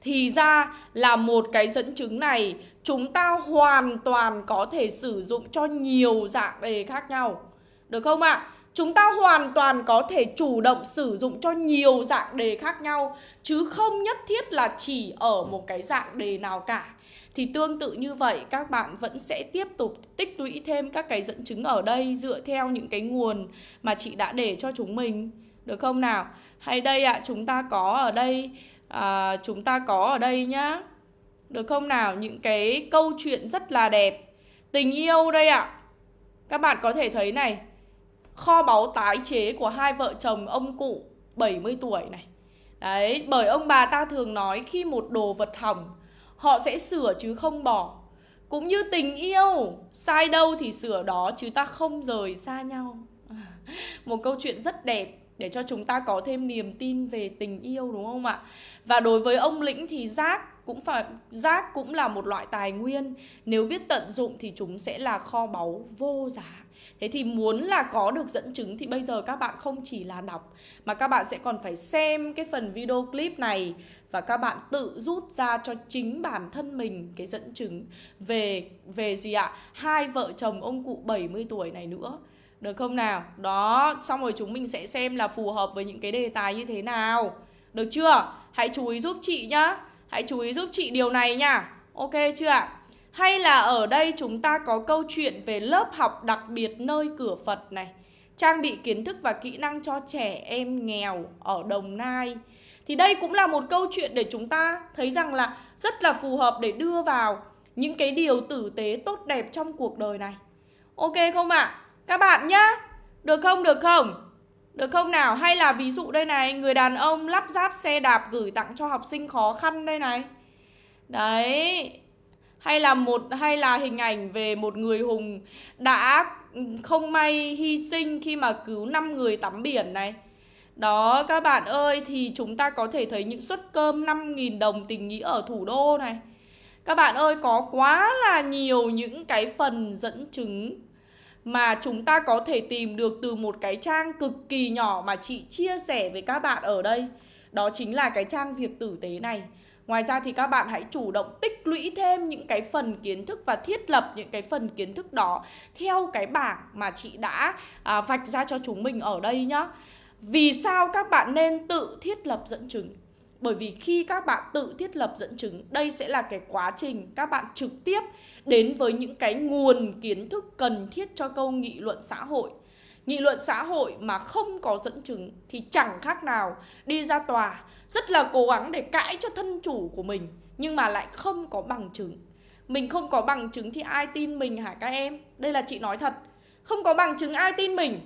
thì ra là một cái dẫn chứng này chúng ta hoàn toàn có thể sử dụng cho nhiều dạng đề khác nhau được không ạ? À? Chúng ta hoàn toàn có thể chủ động sử dụng cho nhiều dạng đề khác nhau Chứ không nhất thiết là chỉ ở một cái dạng đề nào cả Thì tương tự như vậy các bạn vẫn sẽ tiếp tục tích lũy thêm các cái dẫn chứng ở đây Dựa theo những cái nguồn mà chị đã để cho chúng mình Được không nào? Hay đây ạ, à, chúng ta có ở đây à, Chúng ta có ở đây nhá Được không nào? Những cái câu chuyện rất là đẹp Tình yêu đây ạ à. Các bạn có thể thấy này kho báu tái chế của hai vợ chồng ông cụ 70 tuổi này. Đấy, bởi ông bà ta thường nói khi một đồ vật hỏng, họ sẽ sửa chứ không bỏ. Cũng như tình yêu, sai đâu thì sửa đó chứ ta không rời xa nhau. Một câu chuyện rất đẹp để cho chúng ta có thêm niềm tin về tình yêu đúng không ạ? Và đối với ông Lĩnh thì rác cũng phải rác cũng là một loại tài nguyên, nếu biết tận dụng thì chúng sẽ là kho báu vô giá. Thế thì muốn là có được dẫn chứng thì bây giờ các bạn không chỉ là đọc mà các bạn sẽ còn phải xem cái phần video clip này và các bạn tự rút ra cho chính bản thân mình cái dẫn chứng về về gì ạ? Hai vợ chồng ông cụ 70 tuổi này nữa. Được không nào? Đó, xong rồi chúng mình sẽ xem là phù hợp với những cái đề tài như thế nào. Được chưa? Hãy chú ý giúp chị nhá. Hãy chú ý giúp chị điều này nha. Ok chưa ạ? Hay là ở đây chúng ta có câu chuyện về lớp học đặc biệt nơi cửa Phật này Trang bị kiến thức và kỹ năng cho trẻ em nghèo ở Đồng Nai Thì đây cũng là một câu chuyện để chúng ta thấy rằng là rất là phù hợp để đưa vào những cái điều tử tế tốt đẹp trong cuộc đời này Ok không ạ? À? Các bạn nhá Được không? Được không? Được không nào? Hay là ví dụ đây này, Người đàn ông lắp ráp xe đạp gửi tặng cho học sinh khó khăn đây này Đấy hay là một, hay là hình ảnh về một người hùng đã không may hy sinh khi mà cứu 5 người tắm biển này. Đó, các bạn ơi, thì chúng ta có thể thấy những suất cơm 5.000 đồng tình nghĩa ở thủ đô này. Các bạn ơi, có quá là nhiều những cái phần dẫn chứng mà chúng ta có thể tìm được từ một cái trang cực kỳ nhỏ mà chị chia sẻ với các bạn ở đây. Đó chính là cái trang việc tử tế này Ngoài ra thì các bạn hãy chủ động tích lũy thêm những cái phần kiến thức và thiết lập những cái phần kiến thức đó theo cái bảng mà chị đã à, vạch ra cho chúng mình ở đây nhá. Vì sao các bạn nên tự thiết lập dẫn chứng? Bởi vì khi các bạn tự thiết lập dẫn chứng, đây sẽ là cái quá trình các bạn trực tiếp đến với những cái nguồn kiến thức cần thiết cho câu nghị luận xã hội. Nghị luận xã hội mà không có dẫn chứng thì chẳng khác nào đi ra tòa rất là cố gắng để cãi cho thân chủ của mình nhưng mà lại không có bằng chứng. Mình không có bằng chứng thì ai tin mình hả các em? Đây là chị nói thật. Không có bằng chứng ai tin mình?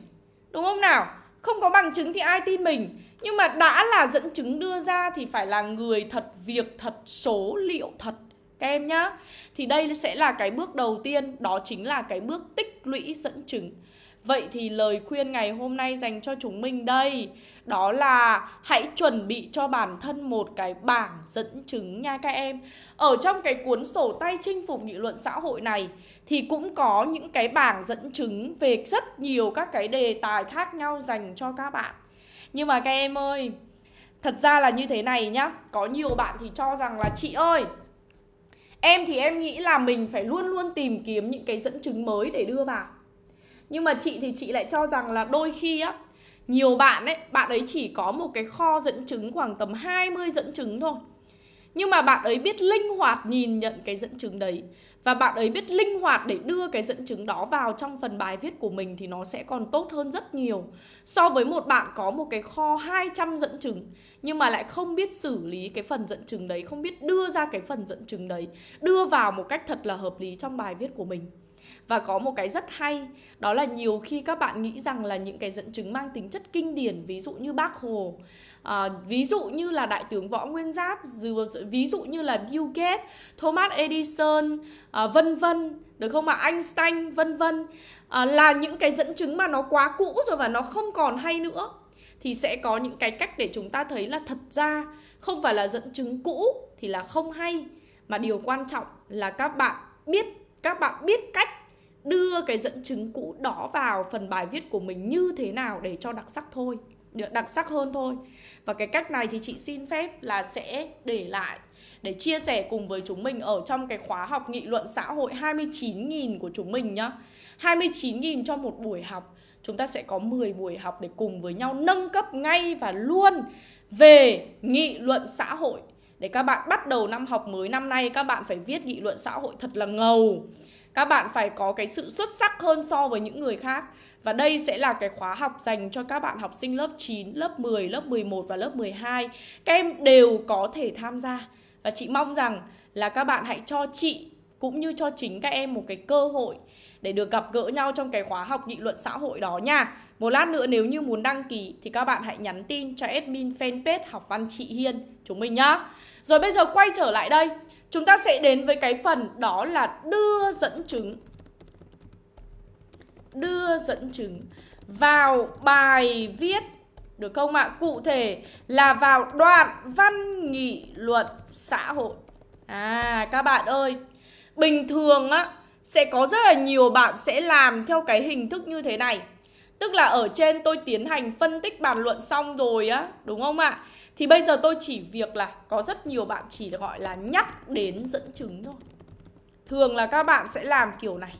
Đúng không nào? Không có bằng chứng thì ai tin mình? Nhưng mà đã là dẫn chứng đưa ra thì phải là người thật, việc thật, số liệu thật các em nhá. Thì đây sẽ là cái bước đầu tiên, đó chính là cái bước tích lũy dẫn chứng. Vậy thì lời khuyên ngày hôm nay dành cho chúng mình đây đó là hãy chuẩn bị cho bản thân một cái bảng dẫn chứng nha các em. Ở trong cái cuốn sổ tay chinh phục nghị luận xã hội này Thì cũng có những cái bảng dẫn chứng về rất nhiều các cái đề tài khác nhau dành cho các bạn. Nhưng mà các em ơi, Thật ra là như thế này nhá. Có nhiều bạn thì cho rằng là, chị ơi, Em thì em nghĩ là mình phải luôn luôn tìm kiếm những cái dẫn chứng mới để đưa vào. Nhưng mà chị thì chị lại cho rằng là đôi khi á nhiều bạn ấy, bạn ấy chỉ có một cái kho dẫn chứng khoảng tầm 20 dẫn chứng thôi. Nhưng mà bạn ấy biết linh hoạt nhìn nhận cái dẫn chứng đấy. Và bạn ấy biết linh hoạt để đưa cái dẫn chứng đó vào trong phần bài viết của mình Thì nó sẽ còn tốt hơn rất nhiều. So với một bạn có một cái kho 200 dẫn chứng Nhưng mà lại không biết xử lý cái phần dẫn chứng đấy Không biết đưa ra cái phần dẫn chứng đấy Đưa vào một cách thật là hợp lý trong bài viết của mình và có một cái rất hay Đó là nhiều khi các bạn nghĩ rằng là những cái dẫn chứng mang tính chất kinh điển Ví dụ như Bác Hồ à, Ví dụ như là Đại tướng Võ Nguyên Giáp Ví dụ như là Bill Gates Thomas Edison à, Vân vân Được không ạ? Einstein vân vân. À, Là những cái dẫn chứng mà nó quá cũ rồi và nó không còn hay nữa. Thì sẽ có những cái cách để chúng ta thấy là thật ra không phải là dẫn chứng cũ thì là không hay. Mà điều quan trọng là các bạn biết các bạn biết cách đưa cái dẫn chứng cũ đó vào phần bài viết của mình như thế nào để cho đặc sắc thôi đặc sắc hơn thôi. Và cái cách này thì chị xin phép là sẽ để lại, để chia sẻ cùng với chúng mình ở trong cái khóa học nghị luận xã hội 29.000 của chúng mình nhá. 29.000 cho một buổi học. Chúng ta sẽ có 10 buổi học để cùng với nhau nâng cấp ngay và luôn về nghị luận xã hội. Để các bạn bắt đầu năm học mới năm nay, các bạn phải viết nghị luận xã hội thật là ngầu các bạn phải có cái sự xuất sắc hơn so với những người khác Và đây sẽ là cái khóa học dành cho các bạn học sinh lớp 9, lớp 10, lớp 11 và lớp 12 Các em đều có thể tham gia Và chị mong rằng là các bạn hãy cho chị cũng như cho chính các em một cái cơ hội để được gặp gỡ nhau trong cái khóa học nghị luận xã hội đó nha. Một lát nữa nếu như muốn đăng ký thì các bạn hãy nhắn tin cho admin fanpage học văn chị Hiên chúng mình nhá. Rồi bây giờ quay trở lại đây. Chúng ta sẽ đến với cái phần đó là đưa dẫn chứng Đưa dẫn chứng vào bài viết, Được không ạ? Cụ thể là vào đoạn văn nghị luận xã hội À các bạn ơi, Bình thường á, Sẽ có rất là nhiều bạn sẽ làm theo cái hình thức như thế này Tức là ở trên tôi tiến hành phân tích bàn luận xong rồi á, Đúng không ạ? Thì bây giờ tôi chỉ việc là có rất nhiều bạn chỉ gọi là nhắc đến dẫn chứng thôi. Thường là các bạn sẽ làm kiểu này.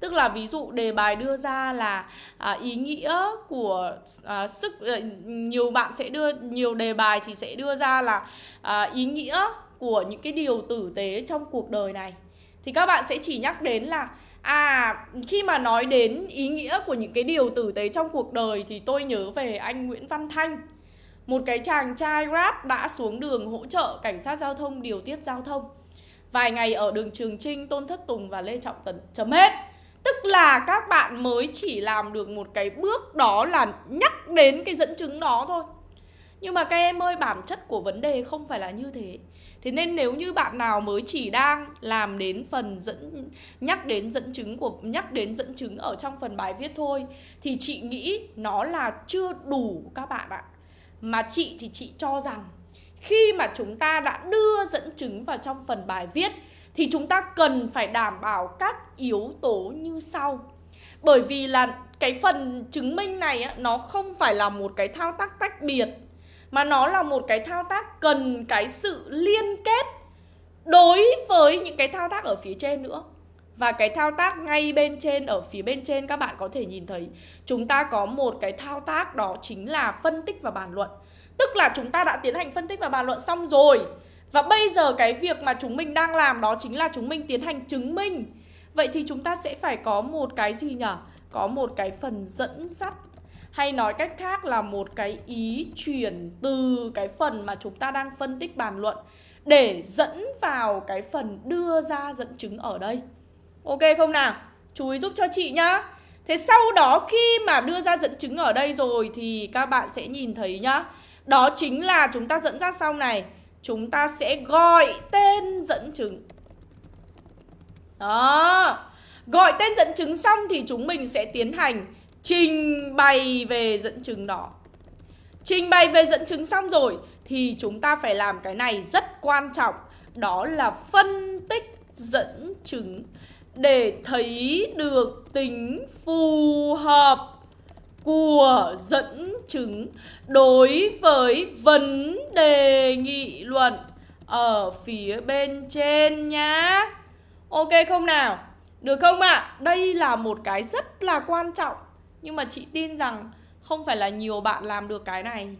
Tức là ví dụ đề bài đưa ra là à, ý nghĩa của à, sức à, Nhiều bạn sẽ đưa, nhiều đề bài thì sẽ đưa ra là à, ý nghĩa của những cái điều tử tế trong cuộc đời này. Thì các bạn sẽ chỉ nhắc đến là À, khi mà nói đến ý nghĩa của những cái điều tử tế trong cuộc đời thì tôi nhớ về anh Nguyễn Văn Thanh một cái chàng trai Grab đã xuống đường hỗ trợ cảnh sát giao thông điều tiết giao thông. Vài ngày ở đường Trường Trinh, Tôn Thất Tùng và Lê Trọng Tấn chấm hết. Tức là các bạn mới chỉ làm được một cái bước đó là nhắc đến cái dẫn chứng đó thôi. Nhưng mà các em ơi, bản chất của vấn đề không phải là như thế. Thế nên nếu như bạn nào mới chỉ đang làm đến phần dẫn nhắc đến dẫn chứng của nhắc đến dẫn chứng ở trong phần bài viết thôi thì chị nghĩ nó là chưa đủ các bạn ạ. Mà chị thì chị cho rằng khi mà chúng ta đã đưa dẫn chứng vào trong phần bài viết thì chúng ta cần phải đảm bảo các yếu tố như sau. Bởi vì là cái phần chứng minh này á, nó không phải là một cái thao tác tách biệt mà nó là một cái thao tác cần cái sự liên kết đối với những cái thao tác ở phía trên nữa và cái thao tác ngay bên trên, ở phía bên trên các bạn có thể nhìn thấy, chúng ta có một cái thao tác đó chính là phân tích và bàn luận. Tức là chúng ta đã tiến hành phân tích và bàn luận xong rồi. Và bây giờ cái việc mà chúng mình đang làm đó chính là chúng mình tiến hành chứng minh. Vậy thì chúng ta sẽ phải có một cái gì nhỉ có một cái phần dẫn dắt. Hay nói cách khác là một cái ý chuyển từ cái phần mà chúng ta đang phân tích bàn luận để dẫn vào cái phần đưa ra dẫn chứng ở đây. Ok không nào? Chú ý giúp cho chị nhá. Thế sau đó khi mà đưa ra dẫn chứng ở đây rồi thì các bạn sẽ nhìn thấy nhá. Đó chính là chúng ta dẫn dắt xong này, chúng ta sẽ gọi tên dẫn chứng. Đó. Gọi tên dẫn chứng xong thì chúng mình sẽ tiến hành trình bày về dẫn chứng đó. Trình bày về dẫn chứng xong rồi thì chúng ta phải làm cái này rất quan trọng, đó là phân tích dẫn chứng để thấy được tính phù hợp của dẫn chứng đối với vấn đề nghị luận ở phía bên trên nhá. Ok không nào? Được không ạ? À? Đây là một cái rất là quan trọng Nhưng mà chị tin rằng không phải là nhiều bạn làm được cái này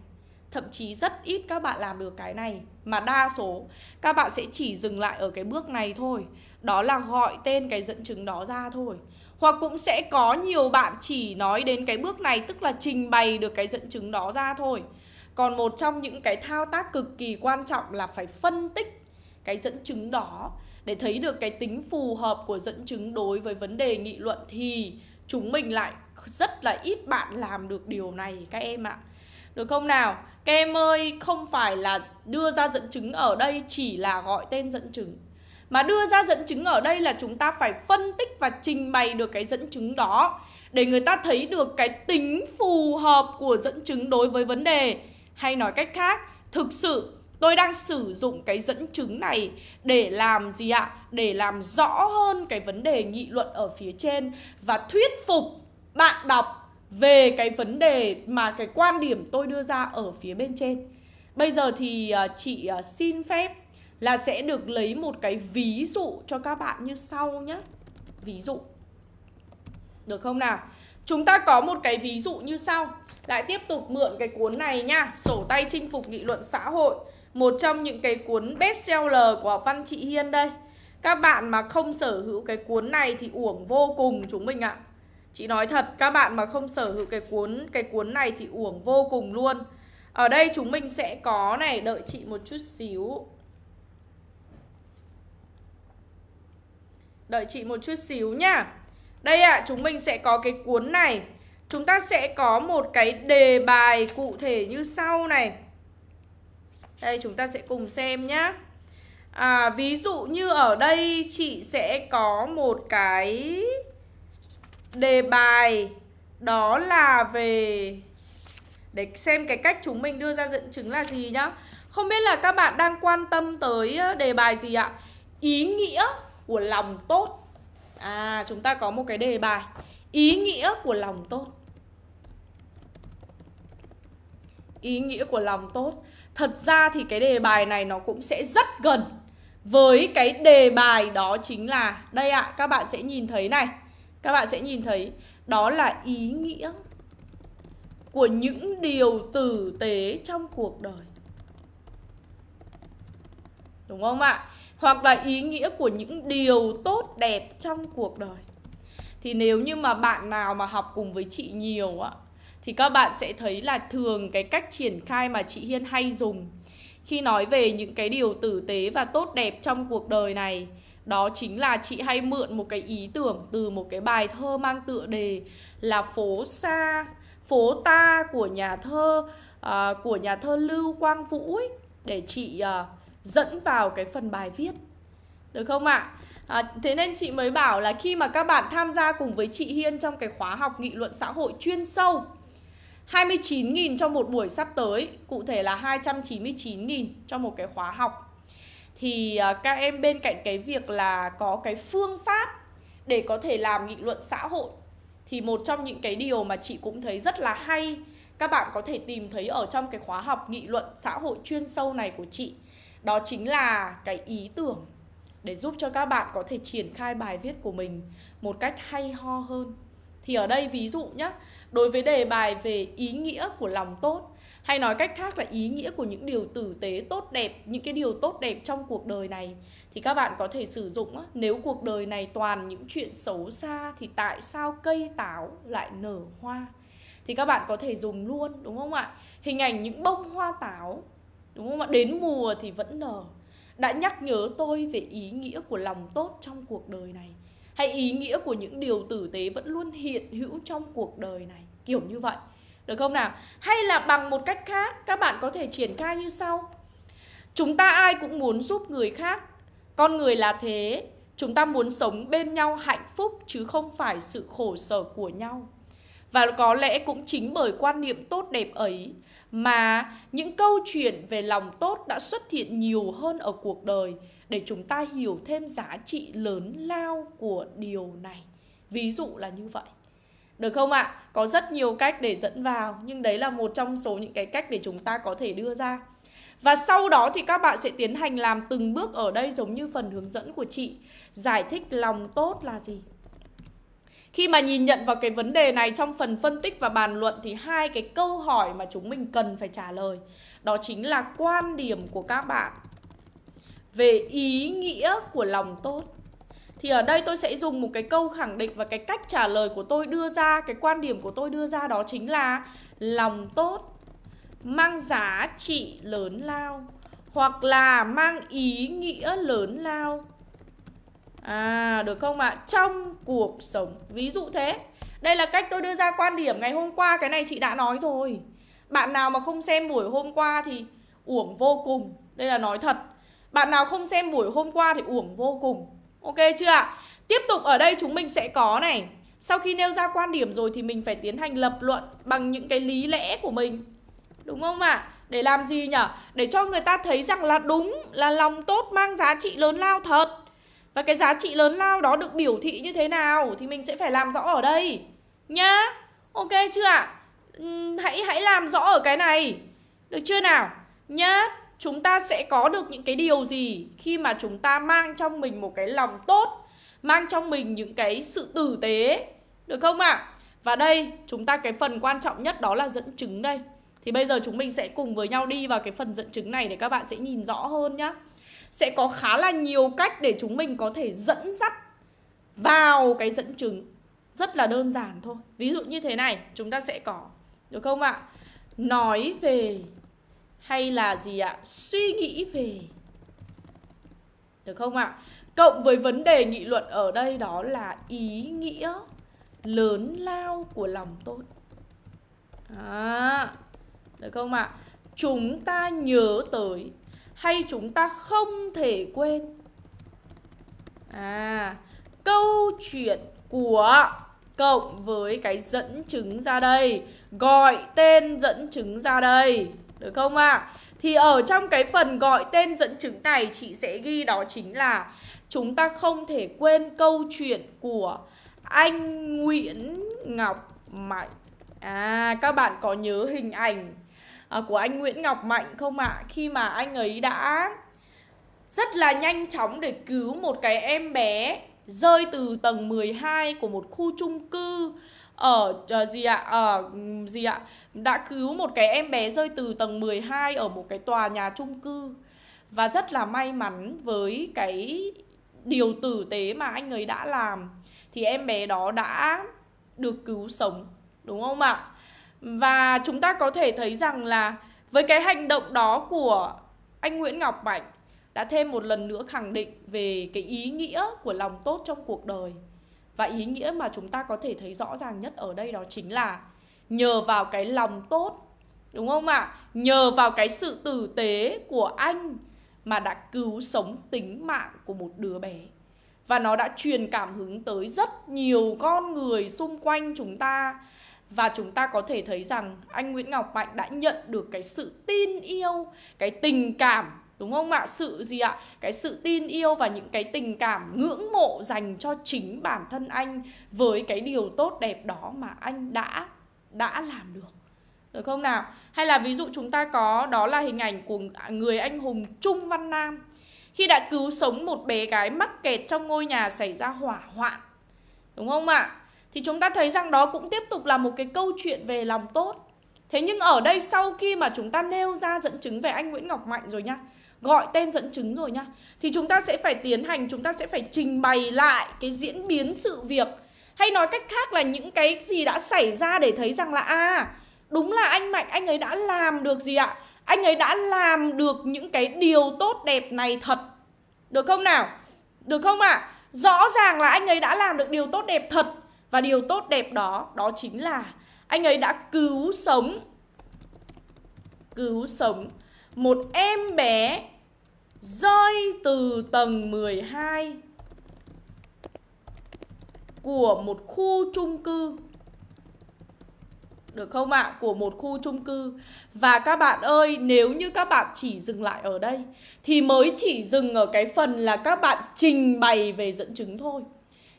Thậm chí rất ít các bạn làm được cái này Mà đa số, các bạn sẽ chỉ dừng lại ở cái bước này thôi đó là gọi tên cái dẫn chứng đó ra thôi Hoặc cũng sẽ có nhiều bạn chỉ nói đến cái bước này Tức là trình bày được cái dẫn chứng đó ra thôi Còn một trong những cái thao tác cực kỳ quan trọng là phải phân tích cái dẫn chứng đó để thấy được cái tính phù hợp của dẫn chứng đối với vấn đề nghị luận thì chúng mình lại rất là ít bạn làm được điều này các em ạ. Được không nào? Các em ơi, không phải là đưa ra dẫn chứng ở đây chỉ là gọi tên dẫn chứng. Mà đưa ra dẫn chứng ở đây là chúng ta phải phân tích và trình bày được cái dẫn chứng đó để người ta thấy được cái tính phù hợp của dẫn chứng đối với vấn đề. Hay nói cách khác, thực sự Tôi đang sử dụng cái dẫn chứng này để làm gì ạ? Để làm rõ hơn cái vấn đề nghị luận ở phía trên và thuyết phục bạn đọc về cái vấn đề mà cái quan điểm tôi đưa ra ở phía bên trên. Bây giờ thì à, chị à, xin phép là sẽ được lấy một cái ví dụ cho các bạn như sau nhé. Ví dụ. Được không nào? Chúng ta có một cái ví dụ như sau. Lại tiếp tục mượn cái cuốn này nha, sổ tay chinh phục nghị luận xã hội một trong những cái cuốn bestseller của Văn trị Hiên đây Các bạn mà không sở hữu cái cuốn này thì uổng vô cùng chúng mình ạ Chị nói thật, các bạn mà không sở hữu cái cuốn cái cuốn này thì uổng vô cùng luôn Ở đây chúng mình sẽ có này, đợi chị một chút xíu Đợi chị một chút xíu nhá Đây ạ, à, chúng mình sẽ có cái cuốn này. Chúng ta sẽ có một cái đề bài cụ thể như sau này. Đây chúng ta sẽ cùng xem nhá. À, Ví dụ như ở đây chị sẽ có một cái đề bài Đó là về Để xem cái cách chúng mình đưa ra dẫn chứng là gì nhá. Không biết là các bạn đang quan tâm tới ờ, đề bài gì ạ? Ý nghĩa của lòng tốt. À chúng ta có một cái đề bài. Ý nghĩa của lòng tốt. Ý nghĩa của lòng tốt. Thật ra thì cái đề bài này nó cũng sẽ rất gần với cái đề bài đó chính là Đây ạ, à, các bạn sẽ nhìn thấy này. Các bạn sẽ nhìn thấy Đó là ý nghĩa Của những điều tử tế trong cuộc đời. Đúng không ạ? Hoặc là ý nghĩa của những điều tốt đẹp trong cuộc đời. Thì nếu như mà bạn nào mà học cùng với chị nhiều ạ thì các bạn sẽ thấy là thường cái cách triển khai mà chị Hiên hay dùng khi nói về những cái điều tử tế và tốt đẹp trong cuộc đời này đó chính là chị hay mượn một cái ý tưởng từ một cái bài thơ mang tựa đề là phố xa phố ta của nhà thơ uh, của nhà thơ Lưu Quang Vũ ấy, để chị uh, dẫn vào cái phần bài viết được không ạ? À, thế nên chị mới bảo là khi mà các bạn tham gia cùng với chị Hiên trong cái khóa học nghị luận xã hội chuyên sâu 29.000 cho một buổi sắp tới Cụ thể là 299.000 cho một cái khóa học Thì à, các em bên cạnh cái việc là có cái phương pháp Để có thể làm nghị luận xã hội Thì một trong những cái điều mà chị cũng thấy rất là hay các bạn có thể tìm thấy ở trong cái khóa học nghị luận xã hội chuyên sâu này của chị đó chính là cái ý tưởng để giúp cho các bạn có thể triển khai bài viết của mình một cách hay ho hơn. Thì ở đây ví dụ nhé đối với đề bài về ý nghĩa của lòng tốt, hay nói cách khác là ý nghĩa của những điều tử tế tốt đẹp, những cái điều tốt đẹp trong cuộc đời này, thì các bạn có thể sử dụng nếu cuộc đời này toàn những chuyện xấu xa thì tại sao cây táo lại nở hoa? Thì các bạn có thể dùng luôn, đúng không ạ? Hình ảnh những bông hoa táo đúng không ạ? Đến mùa thì vẫn nở đã nhắc nhớ tôi về ý nghĩa của lòng tốt trong cuộc đời này, hay ý nghĩa của những điều tử tế vẫn luôn hiện hữu trong cuộc đời này. Kiểu như vậy. Được không nào? Hay là bằng một cách khác, các bạn có thể triển khai như sau. Chúng ta ai cũng muốn giúp người khác, con người là thế. Chúng ta muốn sống bên nhau hạnh phúc chứ không phải sự khổ sở của nhau. Và có lẽ cũng chính bởi quan niệm tốt đẹp ấy mà những câu chuyện về lòng tốt đã xuất hiện nhiều hơn ở cuộc đời để chúng ta hiểu thêm giá trị lớn lao của điều này. Ví dụ là như vậy. Được không ạ? À? Có rất nhiều cách để dẫn vào, nhưng đấy là một trong số những cái cách để chúng ta có thể đưa ra. Và sau đó thì các bạn sẽ tiến hành làm từng bước ở đây giống như phần hướng dẫn của chị. Giải thích lòng tốt là gì? Khi mà nhìn nhận vào cái vấn đề này trong phần phân tích và bàn luận thì hai cái câu hỏi mà chúng mình cần phải trả lời đó chính là quan điểm của các bạn về ý nghĩa của lòng tốt. Thì ở đây tôi sẽ dùng một cái câu khẳng định và cái cách trả lời của tôi đưa ra, cái quan điểm của tôi đưa ra đó chính là lòng tốt mang giá trị lớn lao hoặc là mang ý nghĩa lớn lao À được không ạ? À? Trong cuộc sống, Ví dụ thế Đây là cách tôi đưa ra quan điểm ngày hôm qua, Cái này chị đã nói rồi Bạn nào mà không xem buổi hôm qua thì uổng vô cùng Đây là nói thật Bạn nào không xem buổi hôm qua thì uổng vô cùng Ok chưa ạ? Tiếp tục, ở đây chúng mình sẽ có này Sau khi nêu ra quan điểm rồi thì mình phải tiến hành lập luận Bằng những cái lý lẽ của mình Đúng không ạ? À? Để làm gì nhở? Để cho người ta thấy rằng là đúng Là lòng tốt mang giá trị lớn lao thật và cái giá trị lớn lao đó được biểu thị như thế nào Thì mình sẽ phải làm rõ ở đây. Nhá. Ok chưa ạ? Hãy hãy làm rõ ở cái này. Được chưa nào? Nhá. Chúng ta sẽ có được những cái điều gì Khi mà chúng ta mang trong mình một cái lòng tốt, Mang trong mình những cái sự tử tế? Được không ạ? Và đây, chúng ta cái phần quan trọng nhất đó là dẫn chứng đây. Thì bây giờ chúng mình sẽ cùng với nhau đi vào cái phần dẫn chứng này Để các bạn sẽ nhìn rõ hơn nhá sẽ có khá là nhiều cách để chúng mình có thể dẫn dắt vào cái dẫn chứng. Rất là đơn giản thôi. Ví dụ như thế này chúng ta sẽ có được không ạ? Nói về hay là gì ạ? Suy nghĩ về. Được không ạ? Cộng với vấn đề nghị luận ở đây đó là ý nghĩa lớn lao của lòng tốt. À, được không ạ? Chúng ta nhớ tới hay chúng ta không thể quên à câu chuyện của cộng với cái dẫn chứng ra đây, gọi tên dẫn chứng ra đây, được không ạ à? thì ở trong cái phần gọi tên dẫn chứng này, chị sẽ ghi đó chính là chúng ta không thể quên câu chuyện của anh Nguyễn Ngọc Mạnh à các bạn có nhớ hình ảnh À, của anh Nguyễn Ngọc Mạnh không ạ? À? Khi mà anh ấy đã rất là nhanh chóng để cứu một cái em bé rơi từ tầng 12 của một khu chung cư ở uh, gì ạ? Ở uh, gì ạ? Đã cứu một cái em bé rơi từ tầng 12 ở một cái tòa nhà chung cư. Và rất là may mắn với cái điều tử tế mà anh ấy đã làm thì em bé đó đã được cứu sống, đúng không ạ? Và chúng ta có thể thấy rằng là với cái hành động đó của anh Nguyễn Ngọc Bạch đã thêm một lần nữa khẳng định về cái ý nghĩa của lòng tốt trong cuộc đời. Và ý nghĩa mà chúng ta có thể thấy rõ ràng nhất ở đây đó chính là nhờ vào cái lòng tốt, đúng không ạ? Nhờ vào cái sự tử tế của anh mà đã cứu sống tính mạng của một đứa bé. Và nó đã truyền cảm hứng tới rất nhiều con người xung quanh chúng ta và chúng ta có thể thấy rằng anh Nguyễn Ngọc Mạnh đã nhận được cái sự tin yêu, cái tình cảm đúng không ạ? Sự gì ạ? Cái sự tin yêu và những cái tình cảm ngưỡng mộ dành cho chính bản thân anh với cái điều tốt đẹp đó mà anh đã đã làm được. Được không nào? Hay là ví dụ chúng ta có đó là hình ảnh của người anh hùng Trung Văn Nam khi đã cứu sống một bé gái mắc kẹt trong ngôi nhà xảy ra hỏa hoạn. Đúng không ạ? Thì chúng ta thấy rằng đó cũng tiếp tục là một cái câu chuyện về lòng tốt. Thế nhưng ở đây sau khi mà chúng ta nêu ra dẫn chứng về anh Nguyễn Ngọc Mạnh rồi nhá Gọi tên dẫn chứng rồi nhá Thì chúng ta sẽ phải tiến hành, chúng ta sẽ phải trình bày lại cái diễn biến sự việc. Hay nói cách khác là những cái gì đã xảy ra để thấy rằng là À đúng là anh Mạnh anh ấy đã làm được gì ạ? Anh ấy đã làm được những cái điều tốt đẹp này thật. Được không nào? Được không ạ? À? Rõ ràng là anh ấy đã làm được điều tốt đẹp thật. Và điều tốt đẹp đó Đó chính là anh ấy đã cứu sống cứu sống một em bé rơi từ tầng 12 của một khu chung cư được không ạ? À? Của một khu chung cư Và các bạn ơi, nếu như các bạn chỉ dừng lại ở đây Thì mới chỉ dừng ở cái phần là các bạn trình bày về dẫn chứng thôi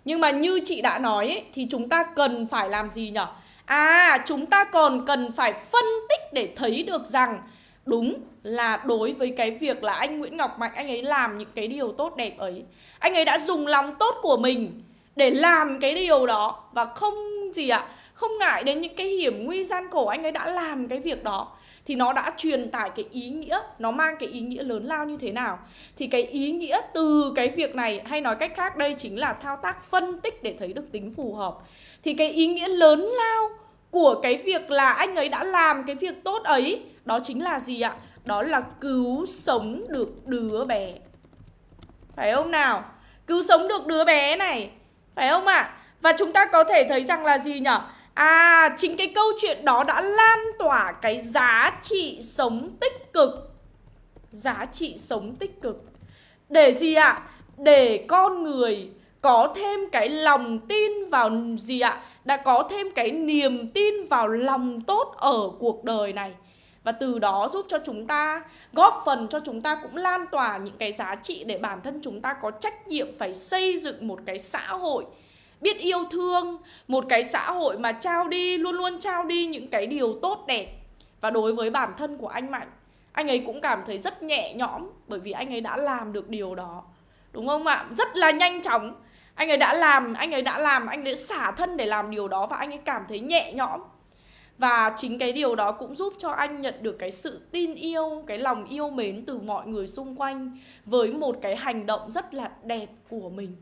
nhưng mà như chị đã nói ấy, Thì chúng ta cần phải làm gì nhỉ? À, chúng ta còn cần phải phân tích để thấy được rằng Đúng là đối với cái việc là anh Nguyễn Ngọc Mạnh Anh ấy làm những cái điều tốt đẹp ấy. Anh ấy đã dùng lòng tốt của mình Để làm cái điều đó. Và không gì ạ à, Không ngại đến những cái hiểm nguy gian khổ Anh ấy đã làm cái việc đó. Thì nó đã truyền tải cái ý nghĩa, Nó mang cái ý nghĩa lớn lao như thế nào Thì cái ý nghĩa từ cái việc này, Hay nói cách khác, đây chính là thao tác phân tích Để thấy được tính phù hợp Thì cái ý nghĩa lớn lao của cái việc là anh ấy đã làm cái việc tốt ấy, Đó chính là gì ạ? Đó là cứu sống được đứa bé Phải không nào? Cứu sống được đứa bé này Phải không ạ? À? Và chúng ta có thể thấy rằng là gì nhỉ? À, chính cái câu chuyện đó đã lan tỏa cái giá trị sống tích cực Giá trị sống tích cực Để gì ạ? À? Để con người có thêm cái lòng tin vào gì ạ? Đã có thêm cái niềm tin vào lòng tốt ở cuộc đời này và từ đó giúp cho chúng ta góp phần cho chúng ta cũng lan tỏa những cái giá trị để bản thân chúng ta có trách nhiệm phải xây dựng một cái xã hội biết yêu thương một cái xã hội mà trao đi luôn luôn trao đi những cái điều tốt đẹp. Và đối với bản thân của anh mạnh anh ấy cũng cảm thấy rất nhẹ nhõm bởi vì anh ấy đã làm được điều đó. Đúng không ạ? Rất là nhanh chóng. Anh ấy đã làm anh ấy đã làm anh ấy xả thân để làm điều đó và anh ấy cảm thấy nhẹ nhõm. Và chính cái điều đó cũng giúp cho anh nhận được cái sự tin yêu, cái lòng yêu mến từ mọi người xung quanh với một cái hành động rất là đẹp của mình.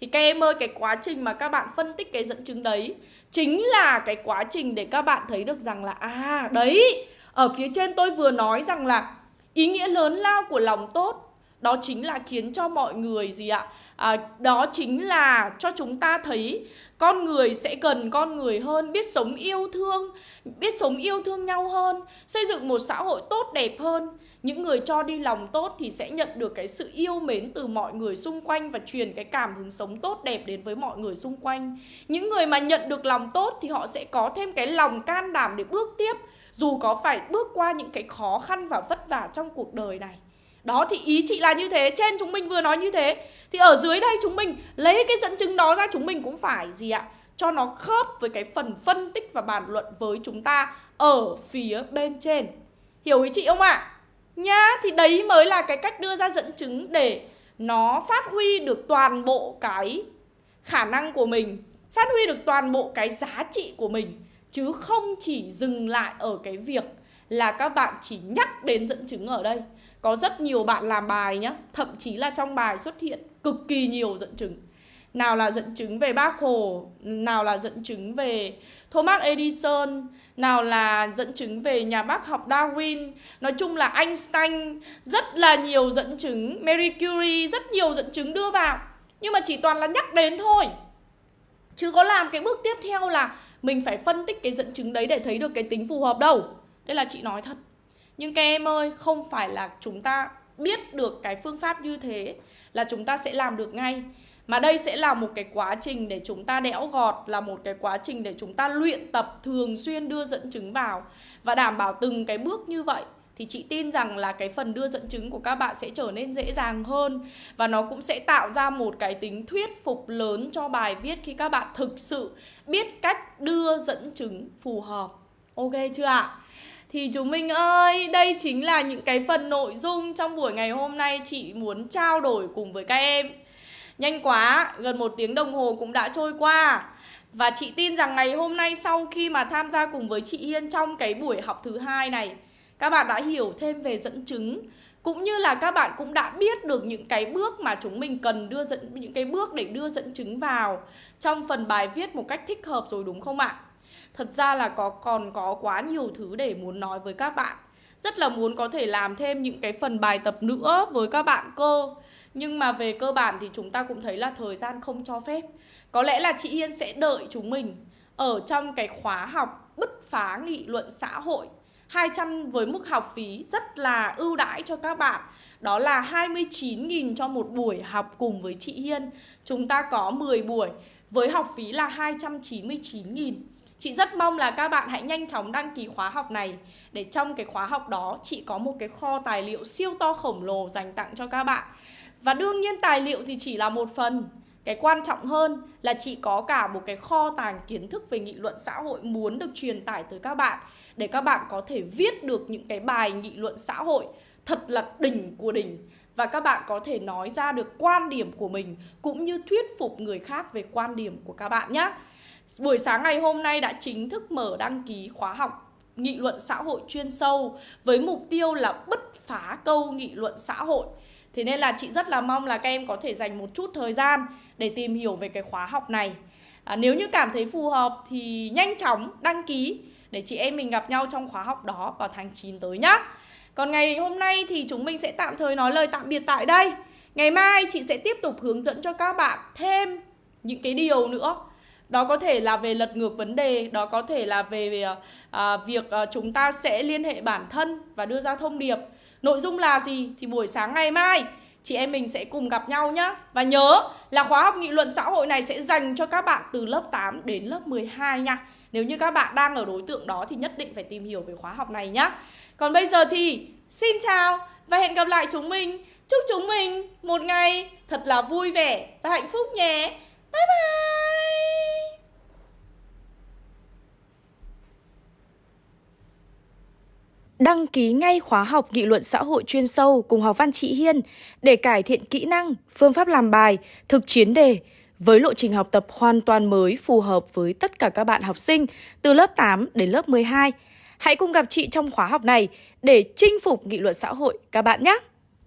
Thì các em ơi, cái quá trình mà các bạn phân tích cái dẫn chứng đấy chính là cái quá trình để các bạn thấy được rằng là à đấy, ở phía trên tôi vừa nói rằng là ý nghĩa lớn lao của lòng tốt đó chính là khiến cho mọi người gì ạ? À, đó chính là cho chúng ta thấy con người sẽ cần con người hơn, biết sống yêu thương, biết sống yêu thương nhau hơn, xây dựng một xã hội tốt đẹp hơn. Những người cho đi lòng tốt thì sẽ nhận được cái sự yêu mến từ mọi người xung quanh và truyền cái cảm hứng sống tốt đẹp đến với mọi người xung quanh. Những người mà nhận được lòng tốt thì họ sẽ có thêm cái lòng can đảm để bước tiếp dù có phải bước qua những cái khó khăn và vất vả trong cuộc đời này. Đó, thì ý chị là như thế, Trên chúng mình vừa nói như thế. Thì ở dưới đây chúng mình lấy cái dẫn chứng đó ra, Chúng mình cũng phải gì ạ? Cho nó khớp với cái phần phân tích và bàn luận với chúng ta Ở phía bên trên. Hiểu ý chị không ạ? À? Nhá, Thì đấy mới là cái cách đưa ra dẫn chứng Để nó phát huy được toàn bộ cái khả năng của mình, Phát huy được toàn bộ cái giá trị của mình. Chứ không chỉ dừng lại ở cái việc là các bạn chỉ nhắc đến dẫn chứng ở đây có rất nhiều bạn làm bài nhá, Thậm chí là trong bài xuất hiện cực kỳ nhiều dẫn chứng. Nào là dẫn chứng về bác Hồ, Nào là dẫn chứng về Thomas Edison, Nào là dẫn chứng về nhà bác học Darwin. Nói chung là Einstein Rất là nhiều dẫn chứng, Marie Curie Rất nhiều dẫn chứng đưa vào. Nhưng mà chỉ toàn là nhắc đến thôi. Chứ có làm cái bước tiếp theo là Mình phải phân tích cái dẫn chứng đấy để thấy được cái tính phù hợp đâu. Đây là chị nói thật nhưng các em ơi, không phải là chúng ta biết được cái phương pháp như thế là chúng ta sẽ làm được ngay. Mà đây sẽ là một cái quá trình để chúng ta đẽo gọt Là một cái quá trình để chúng ta luyện tập thường xuyên đưa dẫn chứng vào Và đảm bảo từng cái bước như vậy Thì chị tin rằng là cái phần đưa dẫn chứng của các bạn sẽ trở nên dễ dàng hơn Và nó cũng sẽ tạo ra một cái tính thuyết phục lớn cho bài viết Khi các bạn thực sự biết cách đưa dẫn chứng phù hợp Ok chưa ạ? Thì chúng mình ơi, đây chính là những cái phần nội dung trong buổi ngày hôm nay chị muốn trao đổi cùng với các em Nhanh quá, gần một tiếng đồng hồ cũng đã trôi qua Và chị tin rằng ngày hôm nay sau khi mà tham gia cùng với chị Hiên trong cái buổi học thứ hai này Các bạn đã hiểu thêm về dẫn chứng cũng như là các bạn cũng đã biết được những cái bước mà chúng mình cần đưa dẫn những cái bước để đưa dẫn chứng vào trong phần bài viết một cách thích hợp rồi đúng không ạ? Thật ra là có, còn có quá nhiều thứ để muốn nói với các bạn. Rất là muốn có thể làm thêm những cái phần bài tập nữa với các bạn cơ. Nhưng mà về cơ bản thì chúng ta cũng thấy là thời gian không cho phép. Có lẽ là chị Hiên sẽ đợi chúng mình ở trong cái khóa học bứt phá nghị luận xã hội 200 với mức học phí rất là ưu đãi cho các bạn Đó là 29.000 cho một buổi học cùng với chị Hiên Chúng ta có 10 buổi với học phí là 299.000 Chị rất mong là các bạn hãy nhanh chóng đăng ký khóa học này. Để trong cái khóa học đó, chị có một cái kho tài liệu siêu to khổng lồ dành tặng cho các bạn. Và đương nhiên tài liệu thì chỉ là một phần. Cái quan trọng hơn là chị có cả một cái kho tàng kiến thức về nghị luận xã hội muốn được truyền tải tới các bạn. Để các bạn có thể viết được những cái bài nghị luận xã hội thật là đỉnh của đỉnh. Và các bạn có thể nói ra được quan điểm của mình, cũng như thuyết phục người khác về quan điểm của các bạn nhé. Buổi sáng ngày hôm nay đã chính thức mở đăng ký khóa học nghị luận xã hội chuyên sâu với mục tiêu là bứt phá câu nghị luận xã hội. Thế nên là chị rất là mong là các em có thể dành một chút thời gian để tìm hiểu về cái khóa học này. À, nếu như cảm thấy phù hợp thì nhanh chóng đăng ký để chị em mình gặp nhau trong khóa học đó vào tháng 9 tới nhá. Còn ngày hôm nay thì chúng mình sẽ tạm thời nói lời tạm biệt tại đây. Ngày mai chị sẽ tiếp tục hướng dẫn cho các bạn thêm những cái điều nữa. Đó có thể là về lật ngược vấn đề, đó có thể là về, về à, việc à, chúng ta sẽ liên hệ bản thân và đưa ra thông điệp. Nội dung là gì thì buổi sáng ngày mai chị em mình sẽ cùng gặp nhau nhé Và nhớ là khóa học nghị luận xã hội này sẽ dành cho các bạn từ lớp 8 đến lớp 12 nha. Nếu như các bạn đang ở đối tượng đó thì nhất định phải tìm hiểu về khóa học này nhé Còn bây giờ thì xin chào và hẹn gặp lại chúng mình. Chúc chúng mình một ngày thật là vui vẻ và hạnh phúc nhé. Bye bye. Đăng ký ngay khóa học nghị luận xã hội chuyên sâu cùng học văn chị Hiên để cải thiện kỹ năng, phương pháp làm bài, thực chiến đề với lộ trình học tập hoàn toàn mới phù hợp với tất cả các bạn học sinh từ lớp 8 đến lớp 12. Hãy cùng gặp chị trong khóa học này để chinh phục nghị luận xã hội các bạn nhé!